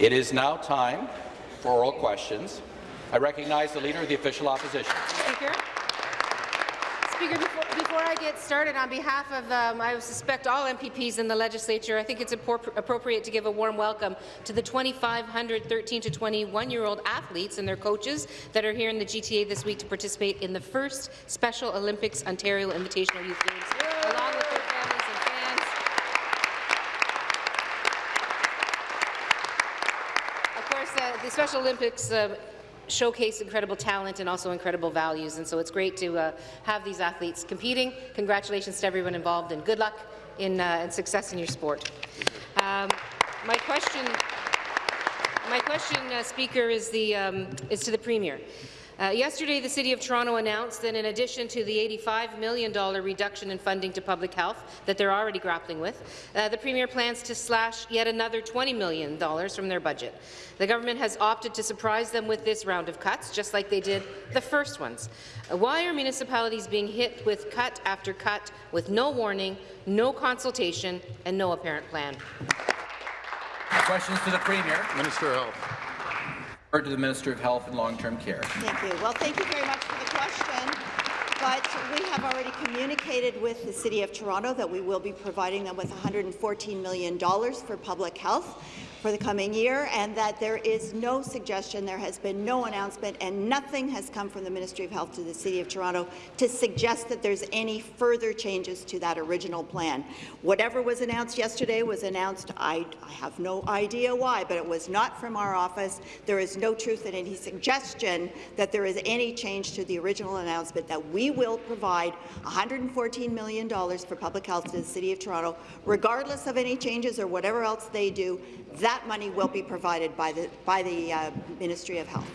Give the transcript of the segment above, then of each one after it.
It is now time for oral questions. I recognize the Leader of the Official Opposition. Speaker. Speaker, before, before I get started, on behalf of, um, I suspect all MPPs in the legislature, I think it's appropriate to give a warm welcome to the 2,500 13 to 21-year-old athletes and their coaches that are here in the GTA this week to participate in the first Special Olympics Ontario Invitational Youth Games, along with their families and fans. Of course, uh, the Special Olympics uh, showcase incredible talent and also incredible values. And so it's great to uh, have these athletes competing. Congratulations to everyone involved, and good luck in uh, and success in your sport. Um, my question, my question, uh, Speaker, is the um, is to the Premier. Uh, yesterday, the City of Toronto announced that in addition to the $85 million reduction in funding to public health that they're already grappling with, uh, the Premier plans to slash yet another $20 million from their budget. The government has opted to surprise them with this round of cuts, just like they did the first ones. Uh, why are municipalities being hit with cut after cut with no warning, no consultation, and no apparent plan? Questions to the Premier. Minister of Health to the Minister of Health and Long-Term Care. Thank you. Well, thank you very much for the question. But we have already communicated with the City of Toronto that we will be providing them with $114 million for public health for the coming year, and that there is no suggestion, there has been no announcement, and nothing has come from the Ministry of Health to the City of Toronto to suggest that there's any further changes to that original plan. Whatever was announced yesterday was announced, I, I have no idea why, but it was not from our office. There is no truth in any suggestion that there is any change to the original announcement that we will provide $114 million for public health to the City of Toronto, regardless of any changes or whatever else they do. That money will be provided by the, by the uh, Ministry of Health.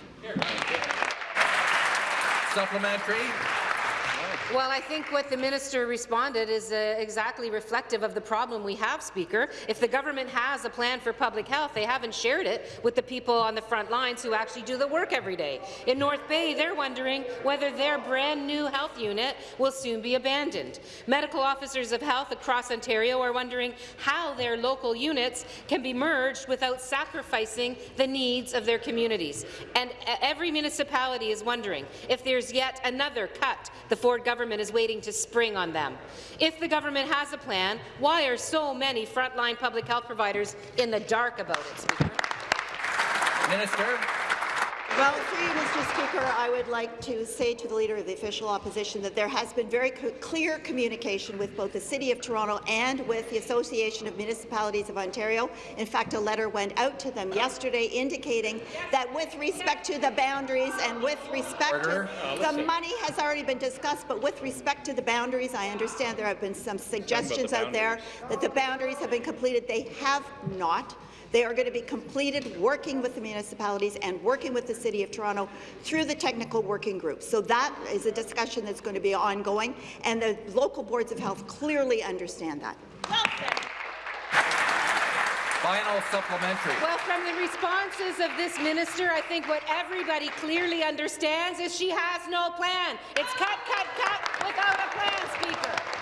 Supplementary. Well, I think what the minister responded is uh, exactly reflective of the problem we have, Speaker. If the government has a plan for public health, they haven't shared it with the people on the front lines who actually do the work every day. In North Bay, they're wondering whether their brand new health unit will soon be abandoned. Medical officers of health across Ontario are wondering how their local units can be merged without sacrificing the needs of their communities. And every municipality is wondering if there's yet another cut the Ford government government is waiting to spring on them. If the government has a plan, why are so many frontline public health providers in the dark about it, Speaker? Minister. Well, through you, Mr. Speaker, I would like to say to the Leader of the Official Opposition that there has been very clear communication with both the City of Toronto and with the Association of Municipalities of Ontario. In fact, a letter went out to them yesterday indicating that with respect to the boundaries and with respect Order. to the money has already been discussed, but with respect to the boundaries, I understand there have been some suggestions the out there that the boundaries have been completed. They have not. They are going to be completed working with the municipalities and working with the City of Toronto through the technical working group. So that is a discussion that's going to be ongoing, and the local boards of health clearly understand that. Final supplementary. Well, from the responses of this minister, I think what everybody clearly understands is she has no plan. It's cut, cut, cut without a plan, Speaker.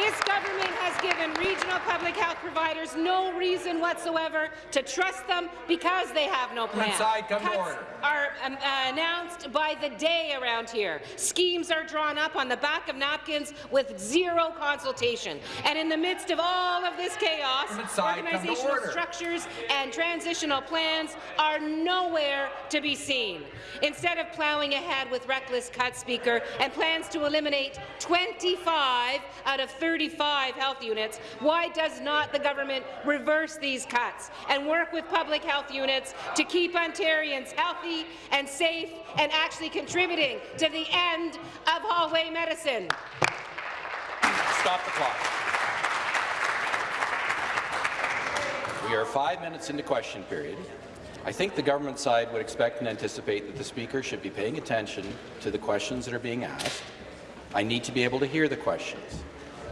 This government has given regional public health providers no reason whatsoever to trust them because they have no plan. Inside, come Cuts order. are um, uh, announced by the day around here. Schemes are drawn up on the back of napkins with zero consultation. And in the midst of all of this chaos, inside, organizational structures and transitional plans are nowhere to be seen. Instead of plowing ahead with reckless cuts, Speaker, and plans to eliminate 25 out of 30 35 health units, why does not the government reverse these cuts and work with public health units to keep Ontarians healthy and safe and actually contributing to the end of hallway medicine? Stop the clock. We are five minutes into question period. I think the government side would expect and anticipate that the Speaker should be paying attention to the questions that are being asked. I need to be able to hear the questions.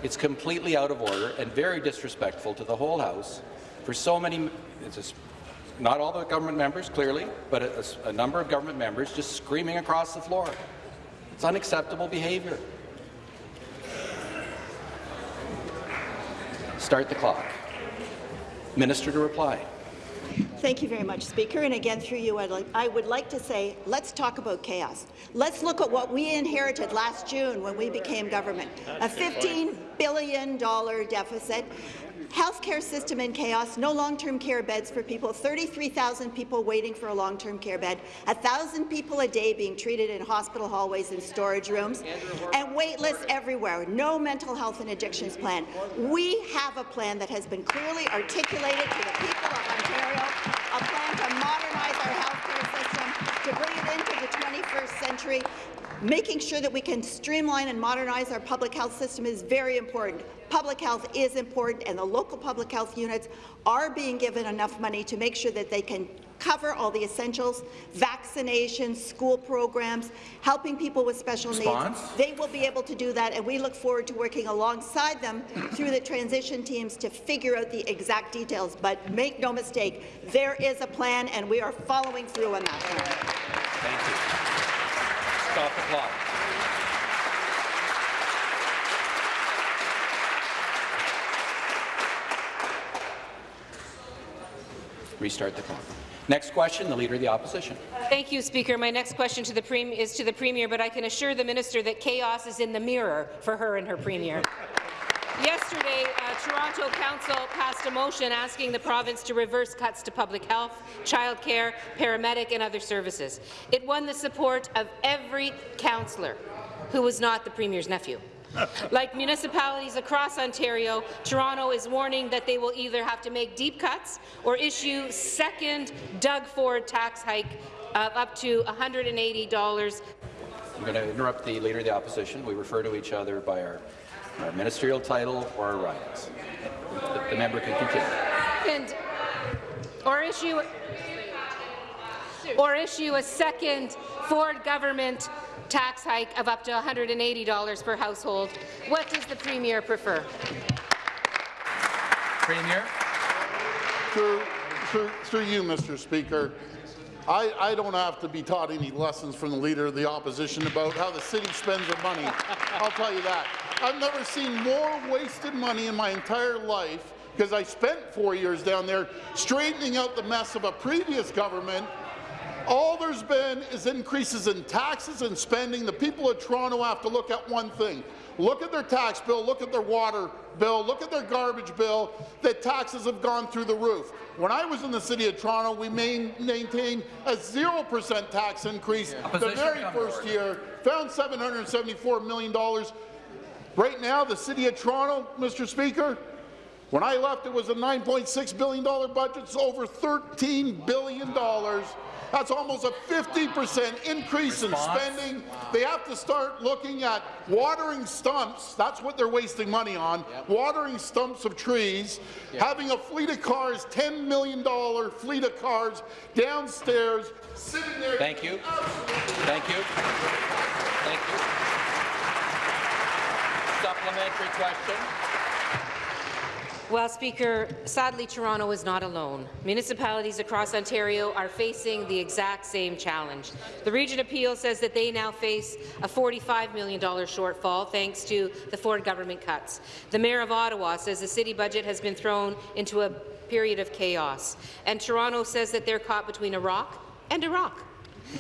It's completely out of order and very disrespectful to the whole House for so many, just, not all the government members, clearly, but a, a number of government members just screaming across the floor. It's unacceptable behaviour. Start the clock. Minister to reply. Thank you very much, Speaker. And again, through you, I'd like, I would like to say, let's talk about chaos. Let's look at what we inherited last June when we became government. A $15 billion deficit, healthcare system in chaos, no long-term care beds for people, 33,000 people waiting for a long-term care bed, 1,000 people a day being treated in hospital hallways and storage rooms, and wait lists everywhere, no mental health and addictions plan. We have a plan that has been clearly articulated to the people of Ontario, a plan to modernize our healthcare system, to bring it into the 21st century. Making sure that we can streamline and modernize our public health system is very important. Public health is important, and the local public health units are being given enough money to make sure that they can cover all the essentials, vaccinations, school programs, helping people with special Response? needs. They will be able to do that, and we look forward to working alongside them through the transition teams to figure out the exact details. But make no mistake, there is a plan, and we are following through on that plan. Thank you. Stop the clock. Restart the clock. Next question, the Leader of the Opposition. Thank you, Speaker. My next question to the is to the Premier, but I can assure the Minister that chaos is in the mirror for her and her Premier. Yesterday, uh, Toronto Council passed a motion asking the province to reverse cuts to public health, childcare, paramedic and other services. It won the support of every councillor who was not the Premier's nephew. like municipalities across Ontario, Toronto is warning that they will either have to make deep cuts or issue second Doug Ford tax hike of up to $180 I'm going to interrupt the Leader of the Opposition. We refer to each other by our, our ministerial title or our ridings. The, the member can continue. second, or issue, or issue a second Ford government tax hike of up to $180 per household. What does the Premier prefer? Premier. Through, through, through you, Mr. Speaker, I, I don't have to be taught any lessons from the Leader of the Opposition about how the city spends their money. I'll tell you that. I've never seen more wasted money in my entire life because I spent four years down there straightening out the mess of a previous government all there's been is increases in taxes and spending. The people of Toronto have to look at one thing. Look at their tax bill, look at their water bill, look at their garbage bill. The taxes have gone through the roof. When I was in the City of Toronto, we main, maintained a 0% tax increase Opposition the very first year, found $774 million. Right now, the City of Toronto, Mr. Speaker, when I left, it was a $9.6 billion budget. It's over $13 billion. That's almost a 50% increase in Response? spending. They have to start looking at watering stumps. That's what they're wasting money on. Watering stumps of trees. Having a fleet of cars, $10 million fleet of cars downstairs, sitting there. Thank you. Thank you. Thank you. Supplementary question. Well, Speaker, sadly, Toronto is not alone. Municipalities across Ontario are facing the exact same challenge. The Region of Peel says that they now face a $45 million shortfall thanks to the Ford government cuts. The Mayor of Ottawa says the city budget has been thrown into a period of chaos. And Toronto says that they're caught between a rock and a rock.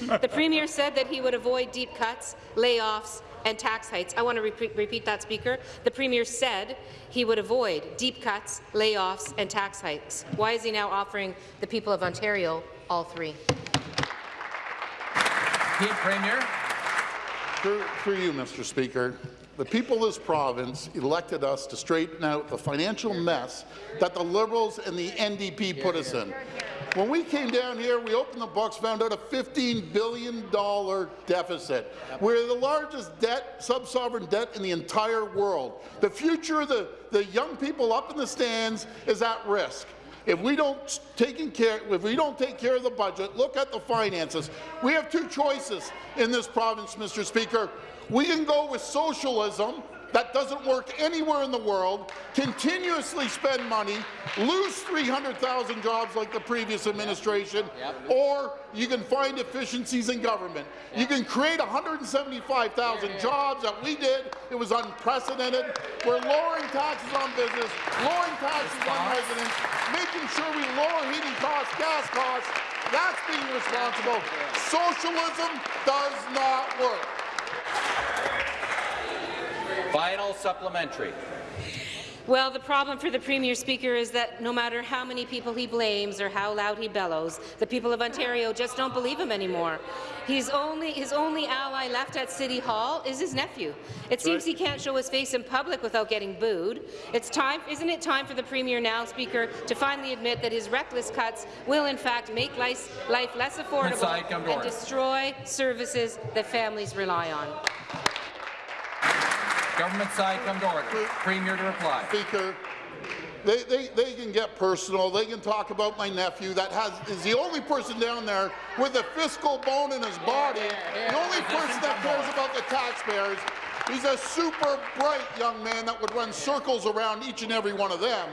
The Premier said that he would avoid deep cuts, layoffs, and tax hikes. I want to repeat, repeat that, Speaker. The Premier said he would avoid deep cuts, layoffs, and tax hikes. Why is he now offering the people of Ontario all three? Pete Premier. Through, through you, Mr. Speaker, the people of this province elected us to straighten out the financial mess that the Liberals and the NDP put us in. When we came down here, we opened the books, found out a $15 billion deficit. We're the largest debt, sub-sovereign debt in the entire world. The future of the, the young people up in the stands is at risk. If we don't taking care, if we don't take care of the budget, look at the finances. We have two choices in this province, Mr. Speaker. We can go with socialism that doesn't work anywhere in the world, continuously spend money, lose 300,000 jobs like the previous administration, or you can find efficiencies in government. You can create 175,000 jobs that we did. It was unprecedented. We're lowering taxes on business, lowering taxes on residents, making sure we lower heating costs, gas costs, that's being responsible. Socialism does not work. Final supplementary. Well, the problem for the Premier Speaker is that no matter how many people he blames or how loud he bellows, the people of Ontario just don't believe him anymore. He's only, his only ally left at City Hall is his nephew. It seems he can't show his face in public without getting booed. It's time, isn't it time for the Premier now, Speaker, to finally admit that his reckless cuts will in fact make life, life less affordable Inside, come to and destroy services that families rely on? Government side, come to order. Premier to reply. Speaker, they, they, they can get personal. They can talk about my nephew that has is the only person down there with a fiscal bone in his body. The only person that cares about the taxpayers. He's a super bright young man that would run circles around each and every one of them.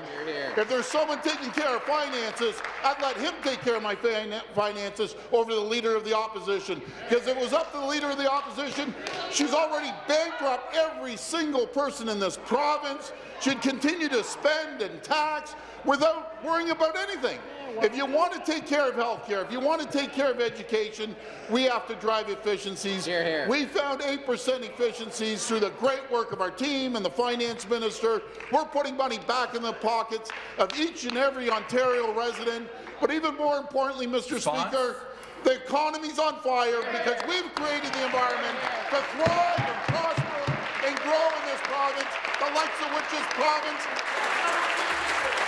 If there's someone taking care of finances, I'd let him take care of my finances over the leader of the opposition. Because it was up to the leader of the opposition, she's already bankrupt every single person in this province. She'd continue to spend and tax without worrying about anything. If you want to take care of health care, if you want to take care of education, we have to drive efficiencies. We found 8% efficiencies through the great work of our team and the finance minister. We're putting money back in the pockets of each and every Ontario resident. But even more importantly, Mr. Response? Speaker, the economy's on fire because we've created the environment to thrive and prosper and grow in this province, the likes of which this province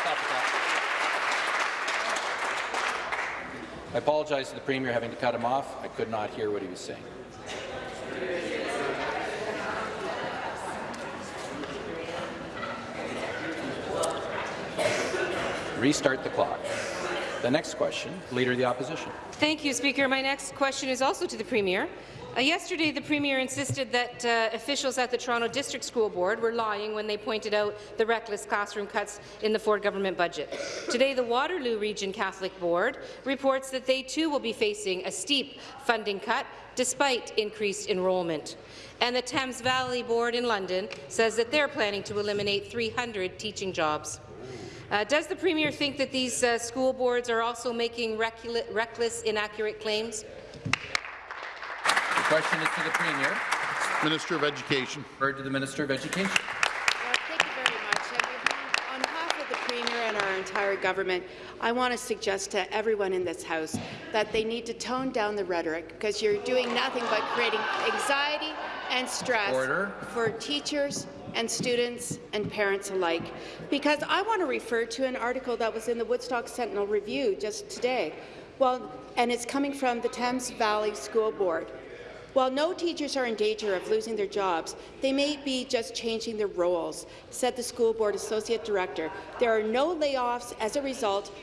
Stop the clock. I apologize to the Premier having to cut him off. I could not hear what he was saying. Restart the clock. The next question, Leader of the Opposition. Thank you, Speaker. My next question is also to the Premier. Uh, yesterday, the Premier insisted that uh, officials at the Toronto District School Board were lying when they pointed out the reckless classroom cuts in the Ford government budget. Today, the Waterloo Region Catholic Board reports that they too will be facing a steep funding cut despite increased enrollment. And the Thames Valley Board in London says that they're planning to eliminate 300 teaching jobs. Uh, does the Premier think that these uh, school boards are also making reckless, inaccurate claims? The question is to the Premier. Minister of Education. Referred to the Minister of Education. Well, Thank you very much. Uh, on behalf of the Premier and our entire government, I want to suggest to everyone in this House that they need to tone down the rhetoric because you're doing nothing but creating anxiety and stress Order. for teachers and students and parents alike. Because I want to refer to an article that was in the Woodstock Sentinel Review just today. Well, and it's coming from the Thames Valley School Board. While no teachers are in danger of losing their jobs, they may be just changing their roles, said the school board associate director. There are no layoffs as a result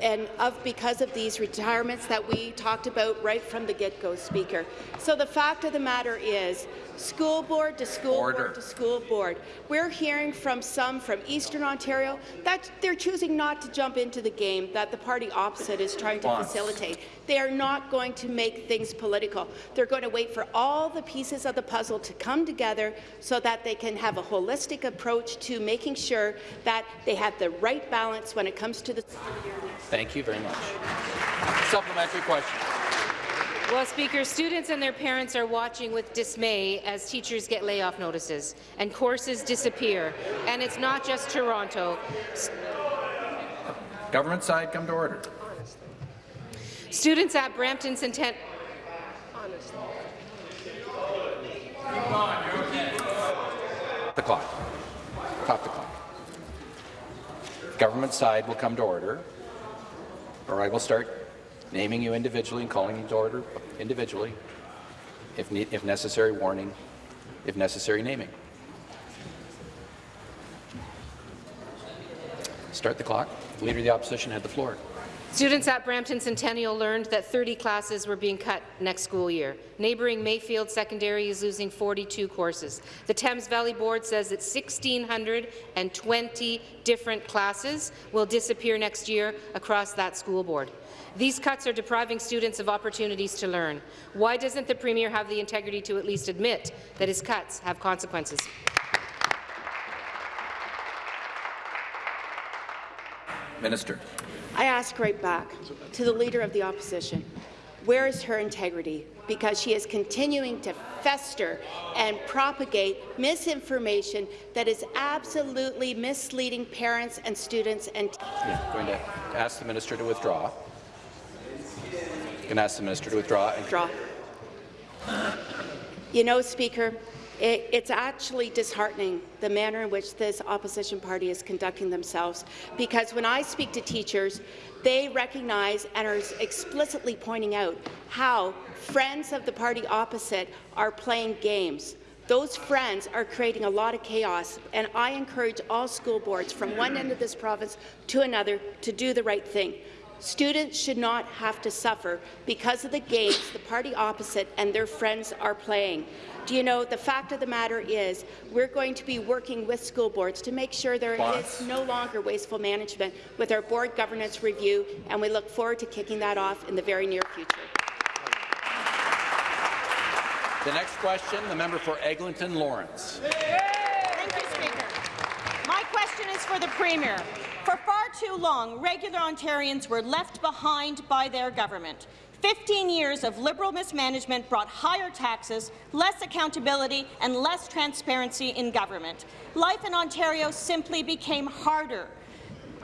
and of because of these retirements that we talked about right from the get-go, Speaker. So the fact of the matter is, school board to school Order. board to school board, we're hearing from some from Eastern Ontario that they're choosing not to jump into the game that the party opposite is trying to facilitate. They are not going to make things political. They're going to wait for all the pieces of the puzzle to come together so that they can have a holistic approach to making sure that they have the right balance when it comes to the Thank you very much. Supplementary question. Well, Speaker, students and their parents are watching with dismay as teachers get layoff notices and courses disappear. And it's not just Toronto. Government side, come to order. Students at Brampton Centennial The clock. Stop the clock. Government side will come to order, or I will start naming you individually and calling you to order individually, if, ne if necessary, warning, if necessary, naming. Start the clock. Leader of the Opposition had the floor. Students at Brampton Centennial learned that 30 classes were being cut next school year. Neighbouring Mayfield Secondary is losing 42 courses. The Thames Valley Board says that 1,620 different classes will disappear next year across that school board. These cuts are depriving students of opportunities to learn. Why doesn't the Premier have the integrity to at least admit that his cuts have consequences? Minister. I ask right back to the Leader of the Opposition, where is her integrity? Because she is continuing to fester and propagate misinformation that is absolutely misleading parents and students and Yeah, going to ask the minister to withdraw. Can ask the minister to withdraw. And draw. You know, Speaker, it, it's actually disheartening the manner in which this opposition party is conducting themselves, because when I speak to teachers, they recognize and are explicitly pointing out how friends of the party opposite are playing games. Those friends are creating a lot of chaos, and I encourage all school boards from one end of this province to another to do the right thing. Students should not have to suffer because of the games the party opposite and their friends are playing. Do you know, the fact of the matter is we're going to be working with school boards to make sure there Boss. is no longer wasteful management with our board governance review, and we look forward to kicking that off in the very near future. the next question, the member for Eglinton Lawrence. Thank you, Speaker. My question is for the Premier. For far too long, regular Ontarians were left behind by their government. 15 years of Liberal mismanagement brought higher taxes, less accountability and less transparency in government. Life in Ontario simply became harder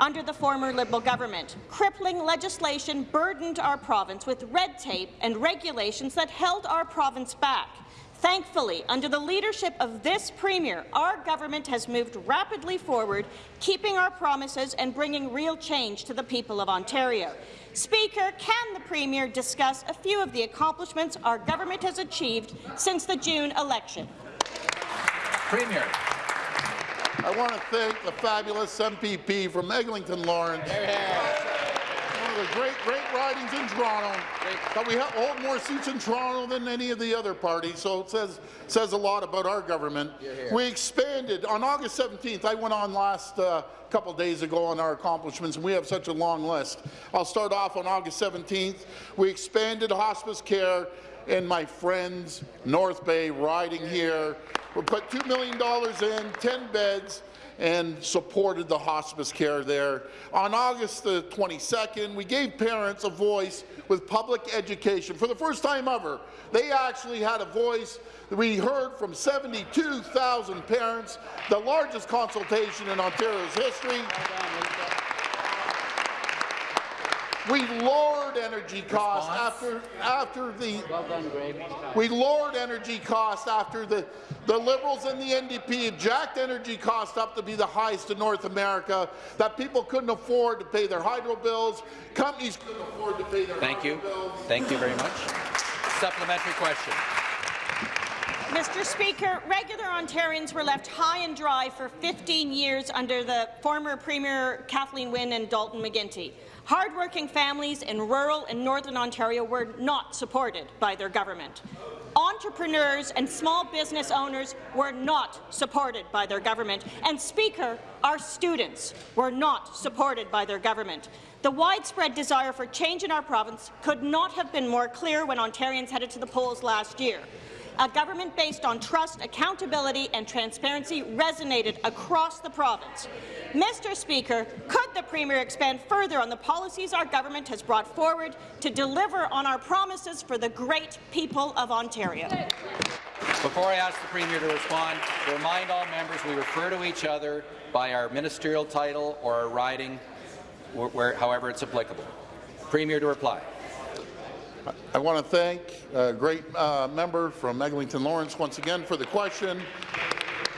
under the former Liberal government. Crippling legislation burdened our province with red tape and regulations that held our province back. Thankfully, under the leadership of this Premier, our government has moved rapidly forward, keeping our promises and bringing real change to the people of Ontario. Speaker, can the Premier discuss a few of the accomplishments our government has achieved since the June election? Premier. I want to thank the fabulous MPP from Eglinton Lawrence. One of the great, great ridings in Toronto. But we hold more seats in Toronto than any of the other parties, so it says, says a lot about our government. We expanded, on August 17th, I went on last uh, couple days ago on our accomplishments, and we have such a long list. I'll start off on August 17th. We expanded hospice care in my friend's North Bay riding here. We put $2 million in, 10 beds, and supported the hospice care there. On August the 22nd, we gave parents a voice with public education. For the first time ever, they actually had a voice. We heard from 72,000 parents, the largest consultation in Ontario's history. We lowered energy costs after after the. well done, We lowered energy costs after the the Liberals and the NDP jacked energy costs up to be the highest in North America. That people couldn't afford to pay their hydro bills. Companies couldn't afford to pay their Thank hydro you. bills. Thank you very much. Supplementary question. Mr. Speaker, regular Ontarians were left high and dry for 15 years under the former Premier Kathleen Wynne and Dalton McGuinty. Hardworking families in rural and northern Ontario were not supported by their government. Entrepreneurs and small business owners were not supported by their government. And, Speaker, our students were not supported by their government. The widespread desire for change in our province could not have been more clear when Ontarians headed to the polls last year. A government based on trust, accountability and transparency resonated across the province. Mr. Speaker, could the Premier expand further on the policies our government has brought forward to deliver on our promises for the great people of Ontario? Before I ask the Premier to respond, to remind all members we refer to each other by our ministerial title or our riding, where, however it's applicable. Premier to reply. I want to thank a great uh, member from Eglinton Lawrence once again for the question.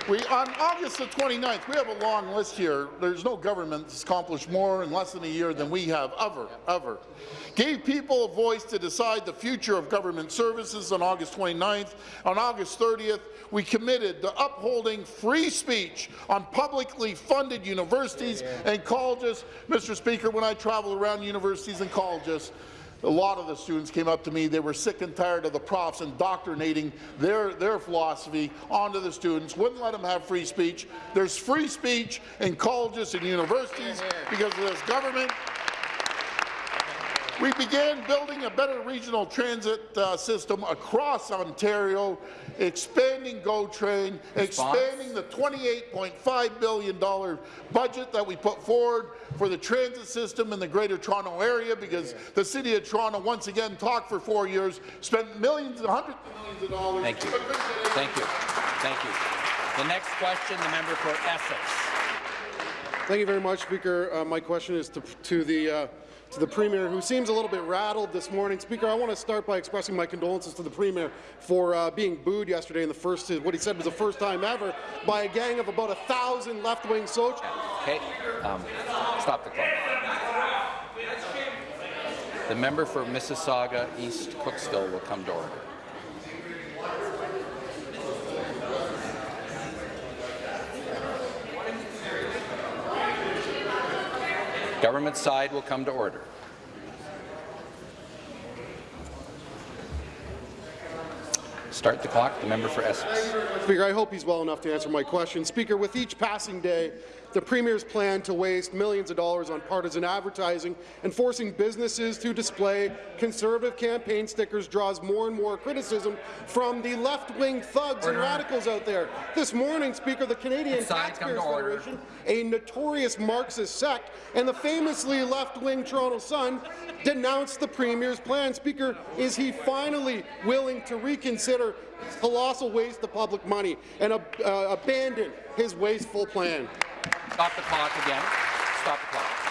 We, on August the 29th, we have a long list here. There's no government that's accomplished more in less than a year than we have ever, ever. Gave people a voice to decide the future of government services on August 29th. On August 30th, we committed to upholding free speech on publicly funded universities and colleges. Mr. Speaker, when I travel around universities and colleges, a lot of the students came up to me. They were sick and tired of the profs indoctrinating their, their philosophy onto the students, wouldn't let them have free speech. There's free speech in colleges and universities because of this government. We began building a better regional transit uh, system across Ontario, expanding GO Train, Response? expanding the $28.5 billion budget that we put forward for the transit system in the Greater Toronto Area because the City of Toronto once again talked for four years, spent millions and hundreds of millions of dollars. Thank you. but couldn't get anything Thank you. Thank you. The next question, the member for Essex. Thank you very much, Speaker. Uh, my question is to, to the uh, to the Premier, who seems a little bit rattled this morning. Speaker, I want to start by expressing my condolences to the Premier for uh, being booed yesterday in the first, what he said was the first time ever, by a gang of about a thousand left-wing soldiers. Okay, um, stop the clock. The member for Mississauga East Cooksville will come to order. Government side will come to order. Start the clock. The member for Essex. Speaker, I hope he's well enough to answer my question. Speaker, with each passing day, the Premier's plan to waste millions of dollars on partisan advertising and forcing businesses to display Conservative campaign stickers draws more and more criticism from the left-wing thugs and radicals out there. This morning, Speaker, the Canadian Taxpayers. Federation, a notorious Marxist sect, and the famously left-wing Toronto Sun denounced the Premier's plan. Speaker, is he finally willing to reconsider his colossal waste of public money and uh, uh, abandon his wasteful plan? Stop the clock again. Stop the clock.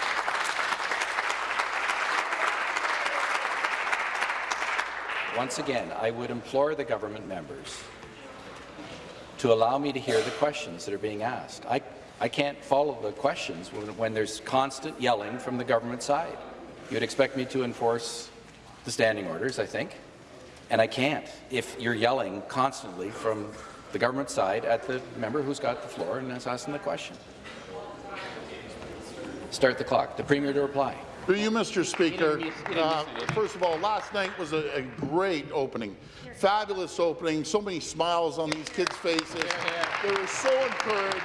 Once again, I would implore the government members to allow me to hear the questions that are being asked. I, I can't follow the questions when, when there's constant yelling from the government side. You would expect me to enforce the standing orders, I think, and I can't if you're yelling constantly from the government side at the member who's got the floor and is asking the question. Start the clock. The Premier to reply. Through you, Mr. Speaker, uh, first of all, last night was a, a great opening. Fabulous opening, so many smiles on these kids' faces. They were so encouraged.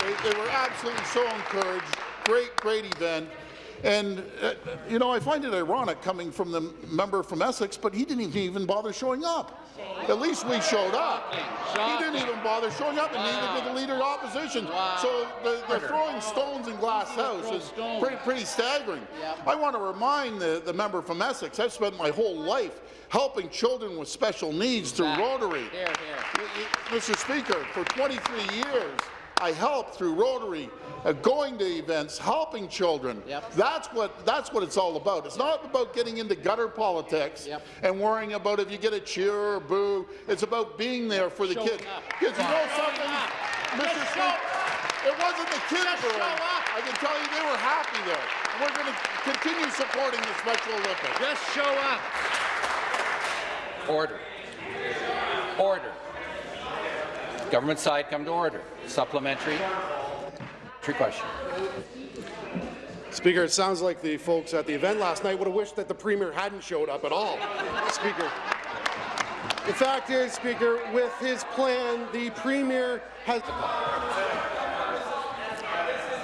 They, they were absolutely so encouraged. Great, great event. And, uh, you know, I find it ironic coming from the member from Essex, but he didn't even bother showing up. At least we showed up. He didn't even bother showing up, and neither did the Leader of Opposition. So the, the throwing stones in Glass House is pretty, pretty staggering. I want to remind the, the member from Essex, I've spent my whole life helping children with special needs through Rotary. Mr. Speaker, for 23 years, I help through Rotary, uh, going to events, helping children. That's what that's what it's all about. It's not about getting into gutter politics and worrying about if you get a cheer or a boo. It's about being there for the kids. Because you know something, Mr. Speaker, it wasn't the kids booing. I can tell you they were happy there. And we're going to continue supporting the Special Olympics. Just show up. Order. Order. Government side come to order. Supplementary. True question. Speaker, it sounds like the folks at the event last night would have wished that the Premier hadn't showed up at all. Speaker. The fact is, Speaker, with his plan, the Premier has...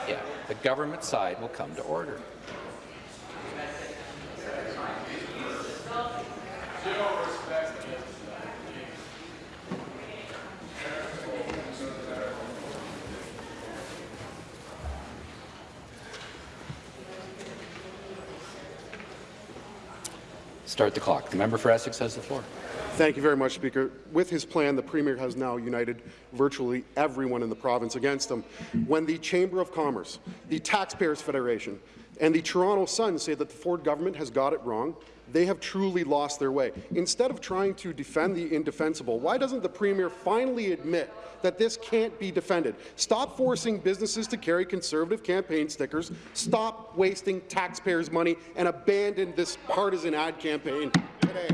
Yeah. The government side will come to order. Start the clock. The member for Essex has the floor. Thank you very much, Speaker. With his plan, the Premier has now united virtually everyone in the province against him. When the Chamber of Commerce, the Taxpayers Federation, and the Toronto Sun say that the Ford government has got it wrong, they have truly lost their way. Instead of trying to defend the indefensible, why doesn't the Premier finally admit that this can't be defended? Stop forcing businesses to carry Conservative campaign stickers, stop wasting taxpayers' money, and abandon this partisan ad campaign today.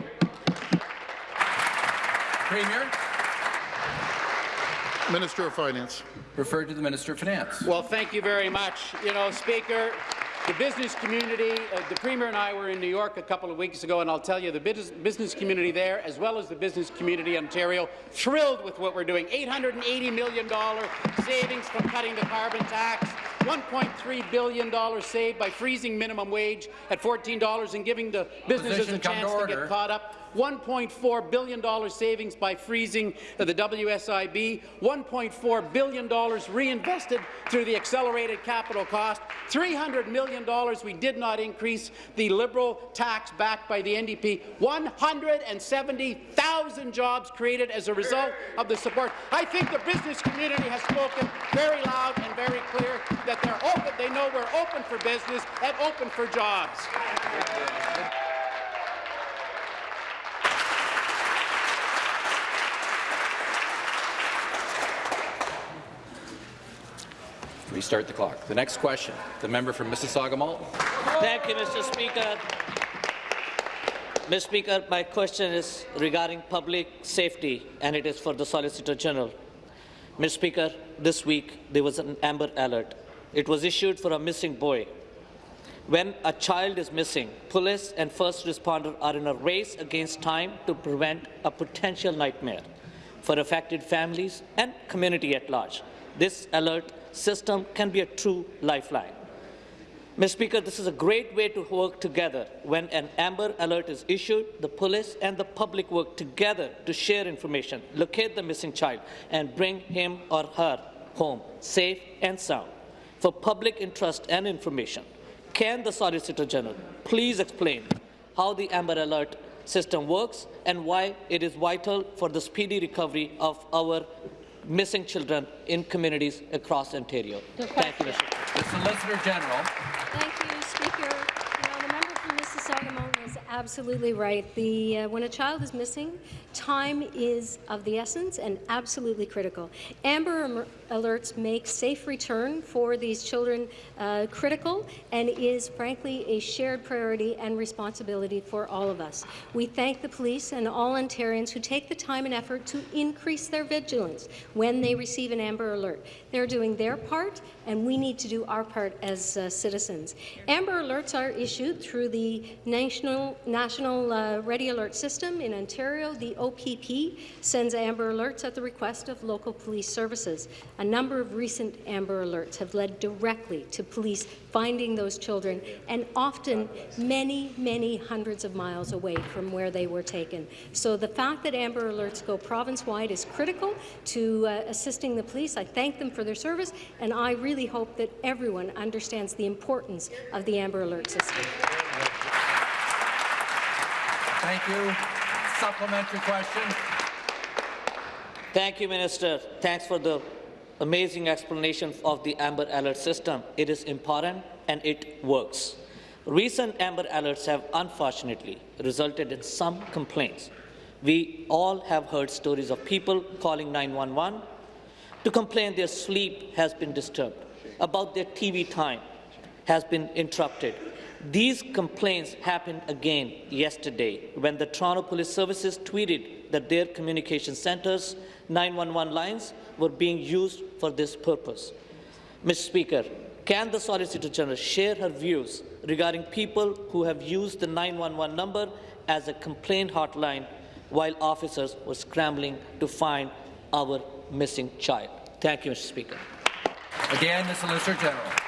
Premier, Minister of Finance. Referred to the Minister of Finance. Well, thank you very much. You know, Speaker, the business community, uh, the Premier and I were in New York a couple of weeks ago, and I'll tell you, the business, business community there, as well as the business community in Ontario, thrilled with what we're doing. $880 million savings from cutting the carbon tax, $1.3 billion saved by freezing minimum wage at $14 and giving the businesses Position a to chance to, get caught up. $1.4 billion savings by freezing the WSIB, $1.4 billion reinvested through the accelerated capital cost, $300 million we did not increase the Liberal tax backed by the NDP, 170,000 jobs created as a result of the support. I think the business community has spoken very loud and very clear that they're open, they know we're open for business and open for jobs. Restart the clock. The next question, the member from Mississauga Malton. Thank you, Mr. Speaker. Mr. Speaker, my question is regarding public safety, and it is for the Solicitor General. Mr. Speaker, this week there was an Amber Alert. It was issued for a missing boy. When a child is missing, police and first responders are in a race against time to prevent a potential nightmare for affected families and community at large. This alert system can be a true lifeline. Mr. Speaker, this is a great way to work together. When an Amber Alert is issued, the police and the public work together to share information, locate the missing child, and bring him or her home safe and sound. For public interest and information, can the Solicitor General please explain how the Amber Alert system works and why it is vital for the speedy recovery of our missing children in communities across Ontario? Thank you, Mr. Speaker. The Solicitor General. Thank you, Speaker. You know, the member from Mississauga Malton is absolutely right. The, uh, when a child is missing, time is of the essence and absolutely critical. Amber alerts make safe return for these children uh, critical and is frankly a shared priority and responsibility for all of us. We thank the police and all Ontarians who take the time and effort to increase their vigilance when they receive an Amber Alert. They're doing their part and we need to do our part as uh, citizens. Amber Alerts are issued through the National, National uh, Ready Alert System in Ontario. The OPP sends Amber Alerts at the request of local police services. A number of recent Amber Alerts have led directly to police finding those children, and often many, many hundreds of miles away from where they were taken. So the fact that Amber Alerts go province-wide is critical to uh, assisting the police. I thank them for their service, and I really hope that everyone understands the importance of the Amber Alert system. Thank you. Supplementary question. Thank you, Minister. Thanks for the amazing explanation of the Amber Alert system. It is important and it works. Recent Amber Alerts have unfortunately resulted in some complaints. We all have heard stories of people calling 911 to complain their sleep has been disturbed, about their TV time has been interrupted. These complaints happened again yesterday when the Toronto Police Services tweeted that their communication centers 911 lines were being used for this purpose. Mr. Speaker, can the Solicitor General share her views regarding people who have used the 911 number as a complaint hotline while officers were scrambling to find our missing child? Thank you, Mr. Speaker. Again, the Solicitor General.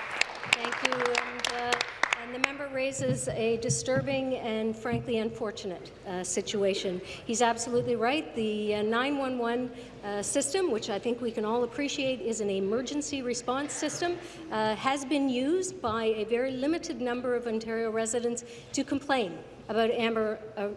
Raises a disturbing and frankly unfortunate uh, situation. He's absolutely right. The uh, 911 uh, system, which I think we can all appreciate is an emergency response system, uh, has been used by a very limited number of Ontario residents to complain about Amber uh,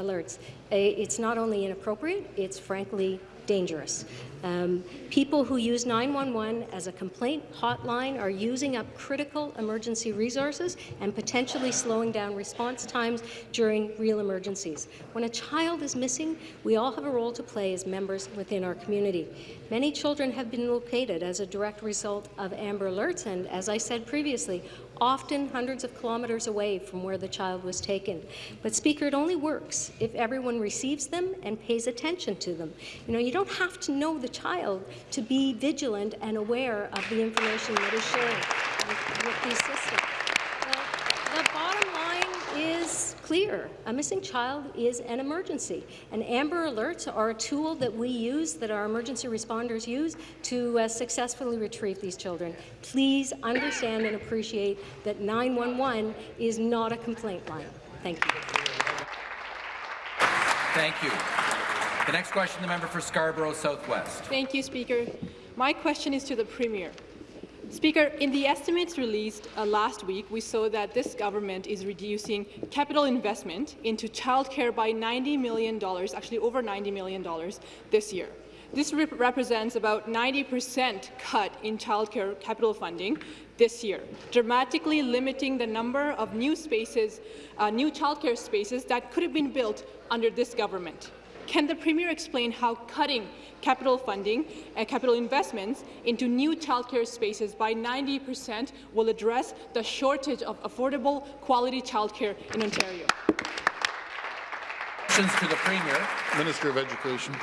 alerts. It's not only inappropriate, it's frankly dangerous. Um, people who use 911 as a complaint hotline are using up critical emergency resources and potentially slowing down response times during real emergencies. When a child is missing, we all have a role to play as members within our community. Many children have been located as a direct result of Amber Alerts, and as I said previously, often hundreds of kilometres away from where the child was taken. But, Speaker, it only works if everyone receives them and pays attention to them. You know, you don't have to know the child to be vigilant and aware of the information that is shared with, with these systems. The, the bottom line is clear. A missing child is an emergency, and Amber Alerts are a tool that we use, that our emergency responders use, to uh, successfully retrieve these children. Please understand and appreciate that 911 is not a complaint line. Thank you. Thank you. The next question, the member for Scarborough Southwest. Thank you, Speaker. My question is to the Premier. Speaker, in the estimates released uh, last week, we saw that this government is reducing capital investment into childcare by $90 million, actually over $90 million this year. This rep represents about 90% cut in childcare capital funding this year, dramatically limiting the number of new spaces, uh, new childcare spaces that could have been built under this government. Can the Premier explain how cutting capital funding and capital investments into new childcare spaces by 90 percent will address the shortage of affordable, quality childcare in Ontario? Questions to the Premier. Minister of Education.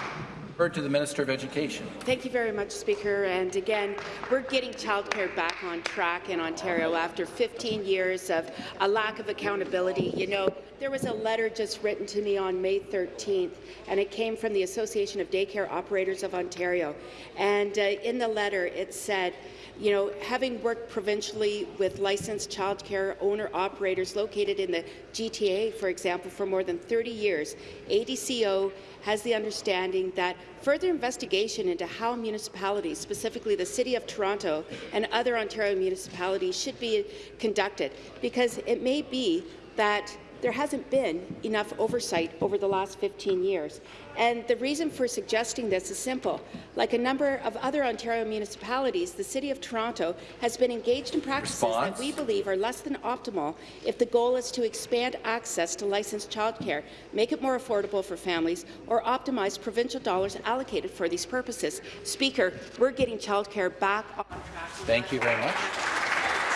To the Minister of Education. Thank you very much, Speaker. And again, we're getting childcare back on track in Ontario after 15 years of a lack of accountability. You know, there was a letter just written to me on May 13th, and it came from the Association of Daycare Operators of Ontario. And uh, in the letter, it said, you know, having worked provincially with licensed childcare owner-operators located in the GTA, for example, for more than 30 years, ADCO has the understanding that further investigation into how municipalities, specifically the City of Toronto and other Ontario municipalities, should be conducted, because it may be that there hasn't been enough oversight over the last 15 years. And the reason for suggesting this is simple. Like a number of other Ontario municipalities, the City of Toronto has been engaged in practices Response? that we believe are less than optimal if the goal is to expand access to licensed childcare, make it more affordable for families, or optimize provincial dollars allocated for these purposes. Speaker, we're getting childcare back on track. Thank you very much.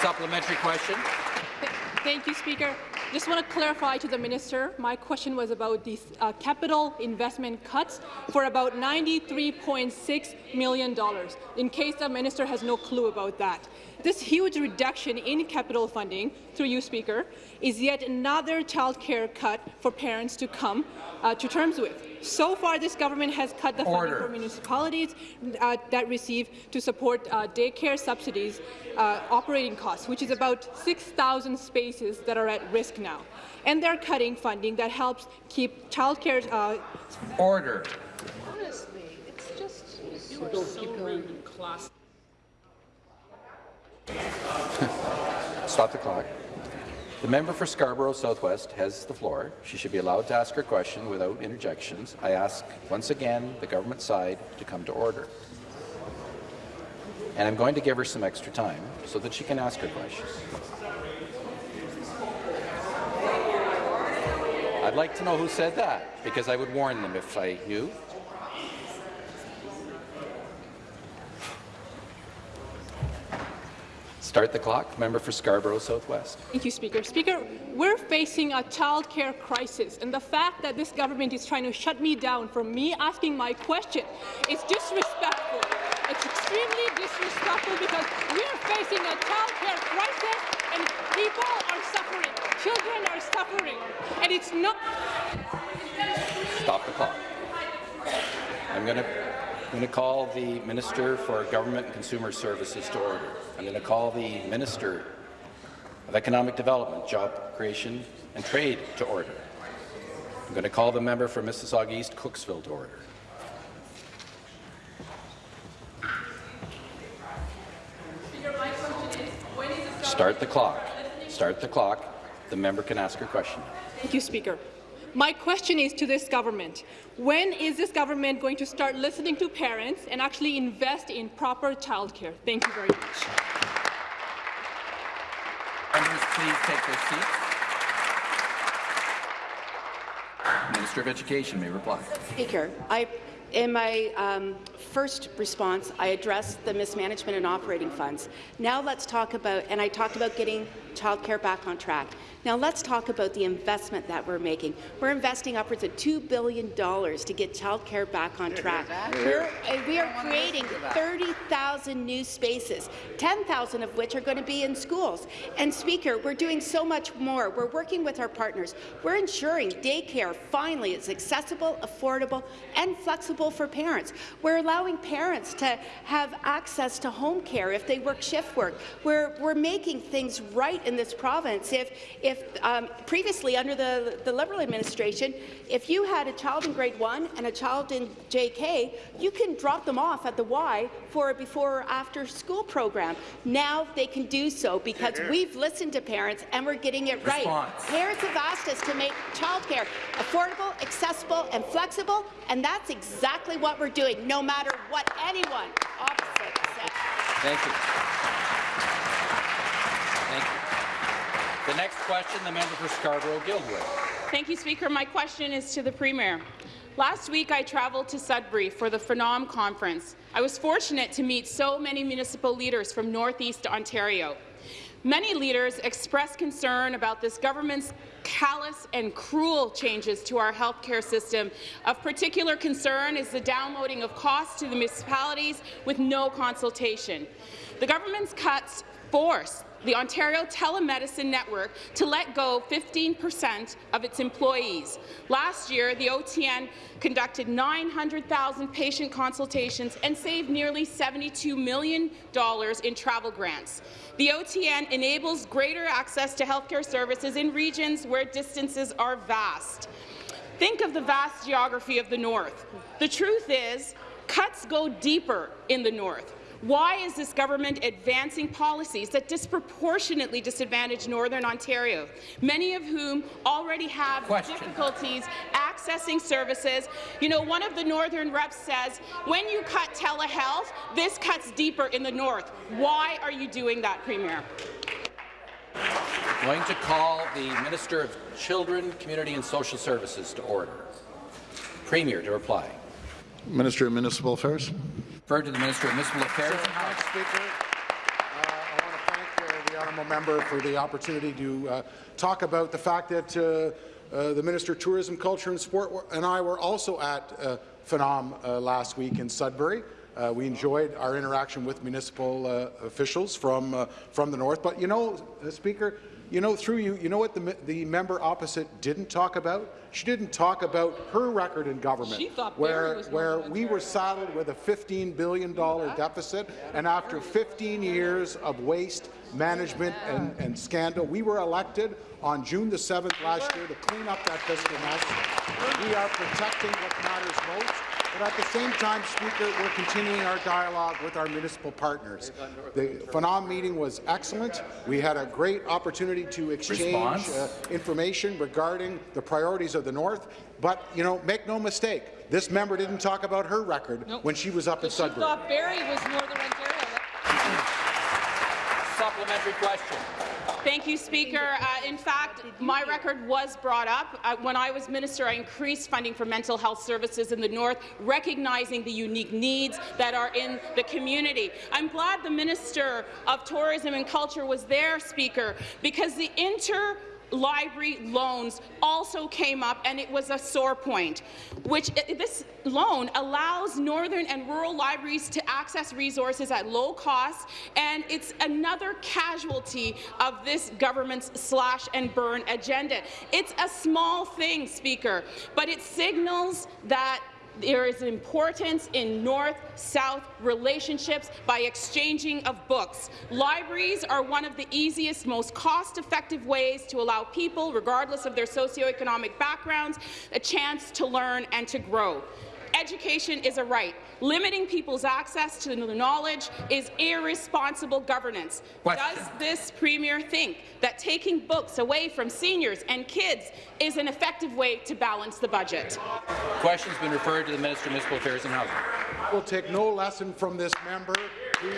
Supplementary question. Thank you, Speaker. Just want to clarify to the minister, my question was about these uh, capital investment cuts for about $93.6 million, in case the minister has no clue about that. This huge reduction in capital funding, through you, Speaker, is yet another child care cut for parents to come uh, to terms with. So far, this government has cut the Order. funding for municipalities uh, that receive to support uh, daycare subsidies uh, operating costs, which is about 6,000 spaces that are at risk now. And they're cutting funding that helps keep childcare uh, Order. Stop the clock. The member for Scarborough Southwest has the floor. She should be allowed to ask her question without interjections. I ask once again the government side to come to order. And I'm going to give her some extra time so that she can ask her questions. I'd like to know who said that, because I would warn them if I knew. Start the clock. Member for Scarborough Southwest. Thank you, Speaker. Speaker, we're facing a child care crisis, and the fact that this government is trying to shut me down from me asking my question is disrespectful. It's extremely disrespectful because we're facing a child care crisis, and people are suffering. Children are suffering, and it's not. Stop the clock. I'm going to I'm going to call the Minister for Government and Consumer Services to order. I'm going to call the Minister of Economic Development, Job Creation and Trade to order. I'm going to call the member for Mississauga East Cooksville to order. Start the clock. Start the clock. The member can ask her question. Thank you, Speaker. My question is to this government. When is this government going to start listening to parents and actually invest in proper childcare? Thank you very much. Members, please take their seats. Minister of Education may reply. Speaker, I in my um, first response, I addressed the mismanagement and operating funds. Now let's talk about, and I talked about getting childcare back on track. Now let's talk about the investment that we're making. We're investing upwards of $2 billion to get childcare back on track. We're, uh, we are creating 30,000 new spaces, 10,000 of which are going to be in schools. And Speaker, we're doing so much more. We're working with our partners. We're ensuring daycare finally is accessible, affordable, and flexible for parents. We're allowing parents to have access to home care if they work shift work. We're, we're making things right in this province. If, if um, previously under the, the Liberal administration, if you had a child in grade one and a child in JK, you can drop them off at the Y for a before or after school program. Now they can do so because we've listened to parents and we're getting it right. Response. Parents have asked us to make childcare affordable, accessible, and flexible, and that's exactly what we're doing, no matter what anyone opposite says. Thank you. Thank you. The next question, the member for Scarborough-Guildwood. Thank you, Speaker. My question is to the Premier. Last week, I traveled to Sudbury for the FONOM Conference. I was fortunate to meet so many municipal leaders from Northeast Ontario. Many leaders expressed concern about this government's callous and cruel changes to our healthcare system. Of particular concern is the downloading of costs to the municipalities with no consultation. The government's cuts force the Ontario Telemedicine Network to let go 15% of its employees. Last year, the OTN conducted 900,000 patient consultations and saved nearly $72 million in travel grants. The OTN enables greater access to healthcare services in regions where distances are vast. Think of the vast geography of the North. The truth is, cuts go deeper in the North. Why is this government advancing policies that disproportionately disadvantage Northern Ontario, many of whom already have Question. difficulties accessing services? You know, one of the Northern reps says, when you cut telehealth, this cuts deeper in the North. Why are you doing that, Premier? I'm going to call the Minister of Children, Community and Social Services to order. Premier to reply. Minister of Municipal Affairs. Refer to the Minister of Municipal Affairs. Thanks, Speaker. Uh, I want to thank uh, the honourable member for the opportunity to uh, talk about the fact that uh, uh, the Minister of Tourism, Culture and Sport and I were also at uh, FONOM uh, last week in Sudbury. Uh, we enjoyed our interaction with municipal uh, officials from uh, from the north. But you know, Speaker, you know through you, you know what the the member opposite didn't talk about? She didn't talk about her record in government, where where we were saddled with a 15 billion dollar deficit, and after 15 years of waste management and, and scandal, we were elected on June the 7th last year to clean up that fiscal mess. We are protecting what matters most. But at the same time, Speaker, we're continuing our dialogue with our municipal partners. The FONOM meeting was excellent. We had a great opportunity to exchange uh, information regarding the priorities of the North. But, you know, make no mistake, this member didn't talk about her record Nope. when she was up in She Sudbury. thought Barrie was Northern Ontario. Supplementary question. Thank you, Speaker. Uh, in fact, my record was brought up. Uh, when I was minister, I increased funding for mental health services in the North, recognizing the unique needs that are in the community. I'm glad the Minister of Tourism and Culture was there, Speaker, because the inter library loans also came up, and it was a sore point. Which uh, this loan allows northern and rural libraries to access resources at low cost, and it's another casualty of this government's slash and burn agenda. It's a small thing, Speaker, but it signals that there is importance in North-South relationships by exchanging of books. Libraries are one of the easiest, most cost-effective ways to allow people, regardless of their socioeconomic backgrounds, a chance to learn and to grow. Education is a right. Limiting people's access to knowledge is irresponsible governance. Question. Does this Premier think that taking books away from seniors and kids is an effective way to balance the budget? Question's been referred to the Minister of Municipal Affairs and Housing. We'll take no lesson from this member,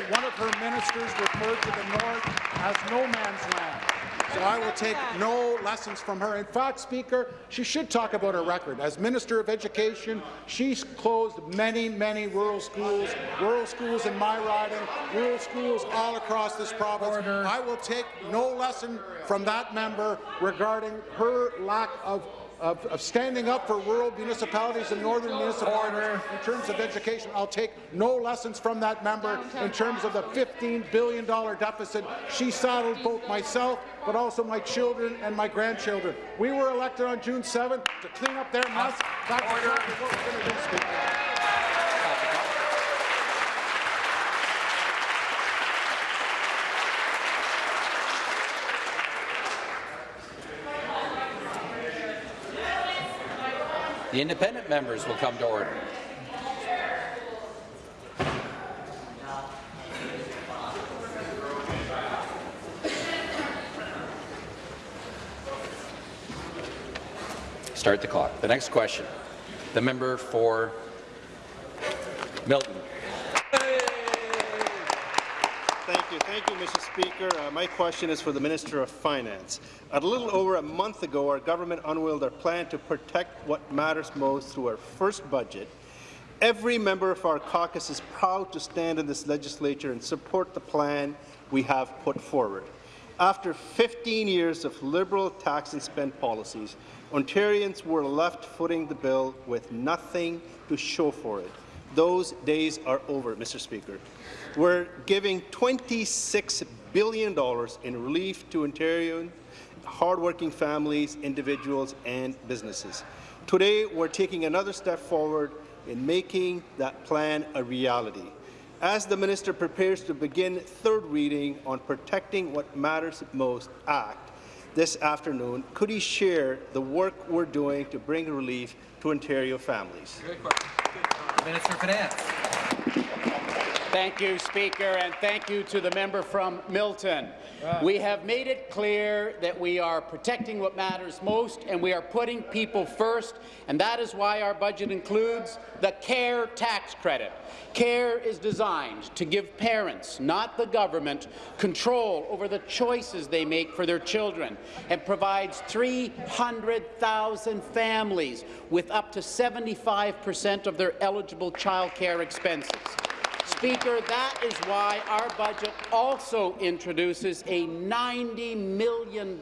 one of her ministers referred to the North as no man's land. So I will take no lessons from her. In fact, Speaker, she should talk about her record. As Minister of Education, she's closed many, many rural schools, rural schools in my riding, rural schools all across this province. Order. I will take no lesson from that member regarding her lack of of, of, standing up for rural municipalities and northern municipalities Order. in terms of education. I'll take no lessons from that member in terms of the $15 billion deficit she saddled both myself but also my children and my grandchildren. We were elected on June 7th to clean up their mess. That's exactly what we're going to do, Speaker. The independent members will come to order. Start the clock. The next question. The member for Milton. Thank you. Thank you, Mr. Speaker. Uh, my question is for the Minister of Finance. A little over a month ago, our government unveiled our plan to protect what matters most through our first budget. Every member of our caucus is proud to stand in this legislature and support the plan we have put forward. After 15 years of Liberal tax and spend policies, Ontarians were left footing the bill with nothing to show for it. Those days are over, Mr. Speaker. We're giving $26 billion in relief to Ontarian hardworking families, individuals and businesses. Today, we're taking another step forward in making that plan a reality. As the minister prepares to begin third reading on Protecting What Matters Most Act this afternoon, could he share the work we're doing to bring relief to Ontario families? Minister of Finance. Thank you, Speaker, and thank you to the member from Milton. We have made it clear that we are protecting what matters most and we are putting people first, and that is why our budget includes the CARE tax credit. CARE is designed to give parents, not the government, control over the choices they make for their children and provides 300,000 families with up to 75 per cent of their eligible child care expenses. Speaker, that is why our budget also introduces a $90 million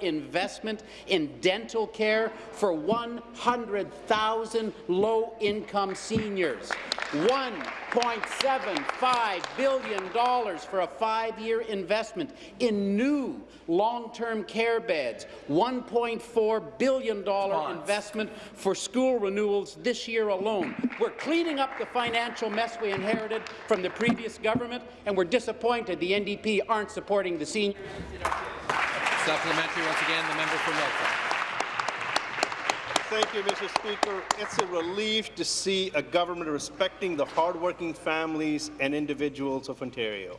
investment in dental care for 100,000 low-income seniors. $1.75 billion for a five-year investment in new long-term care beds, $1.4 billion investment for school renewals this year alone. We're cleaning up the financial mess we inherited from the previous government, and we're disappointed the NDP aren't supporting the seniors. Supplementary once again, the member for Milton. Thank you, Mr. Speaker. It's a relief to see a government respecting the hardworking families and individuals of Ontario,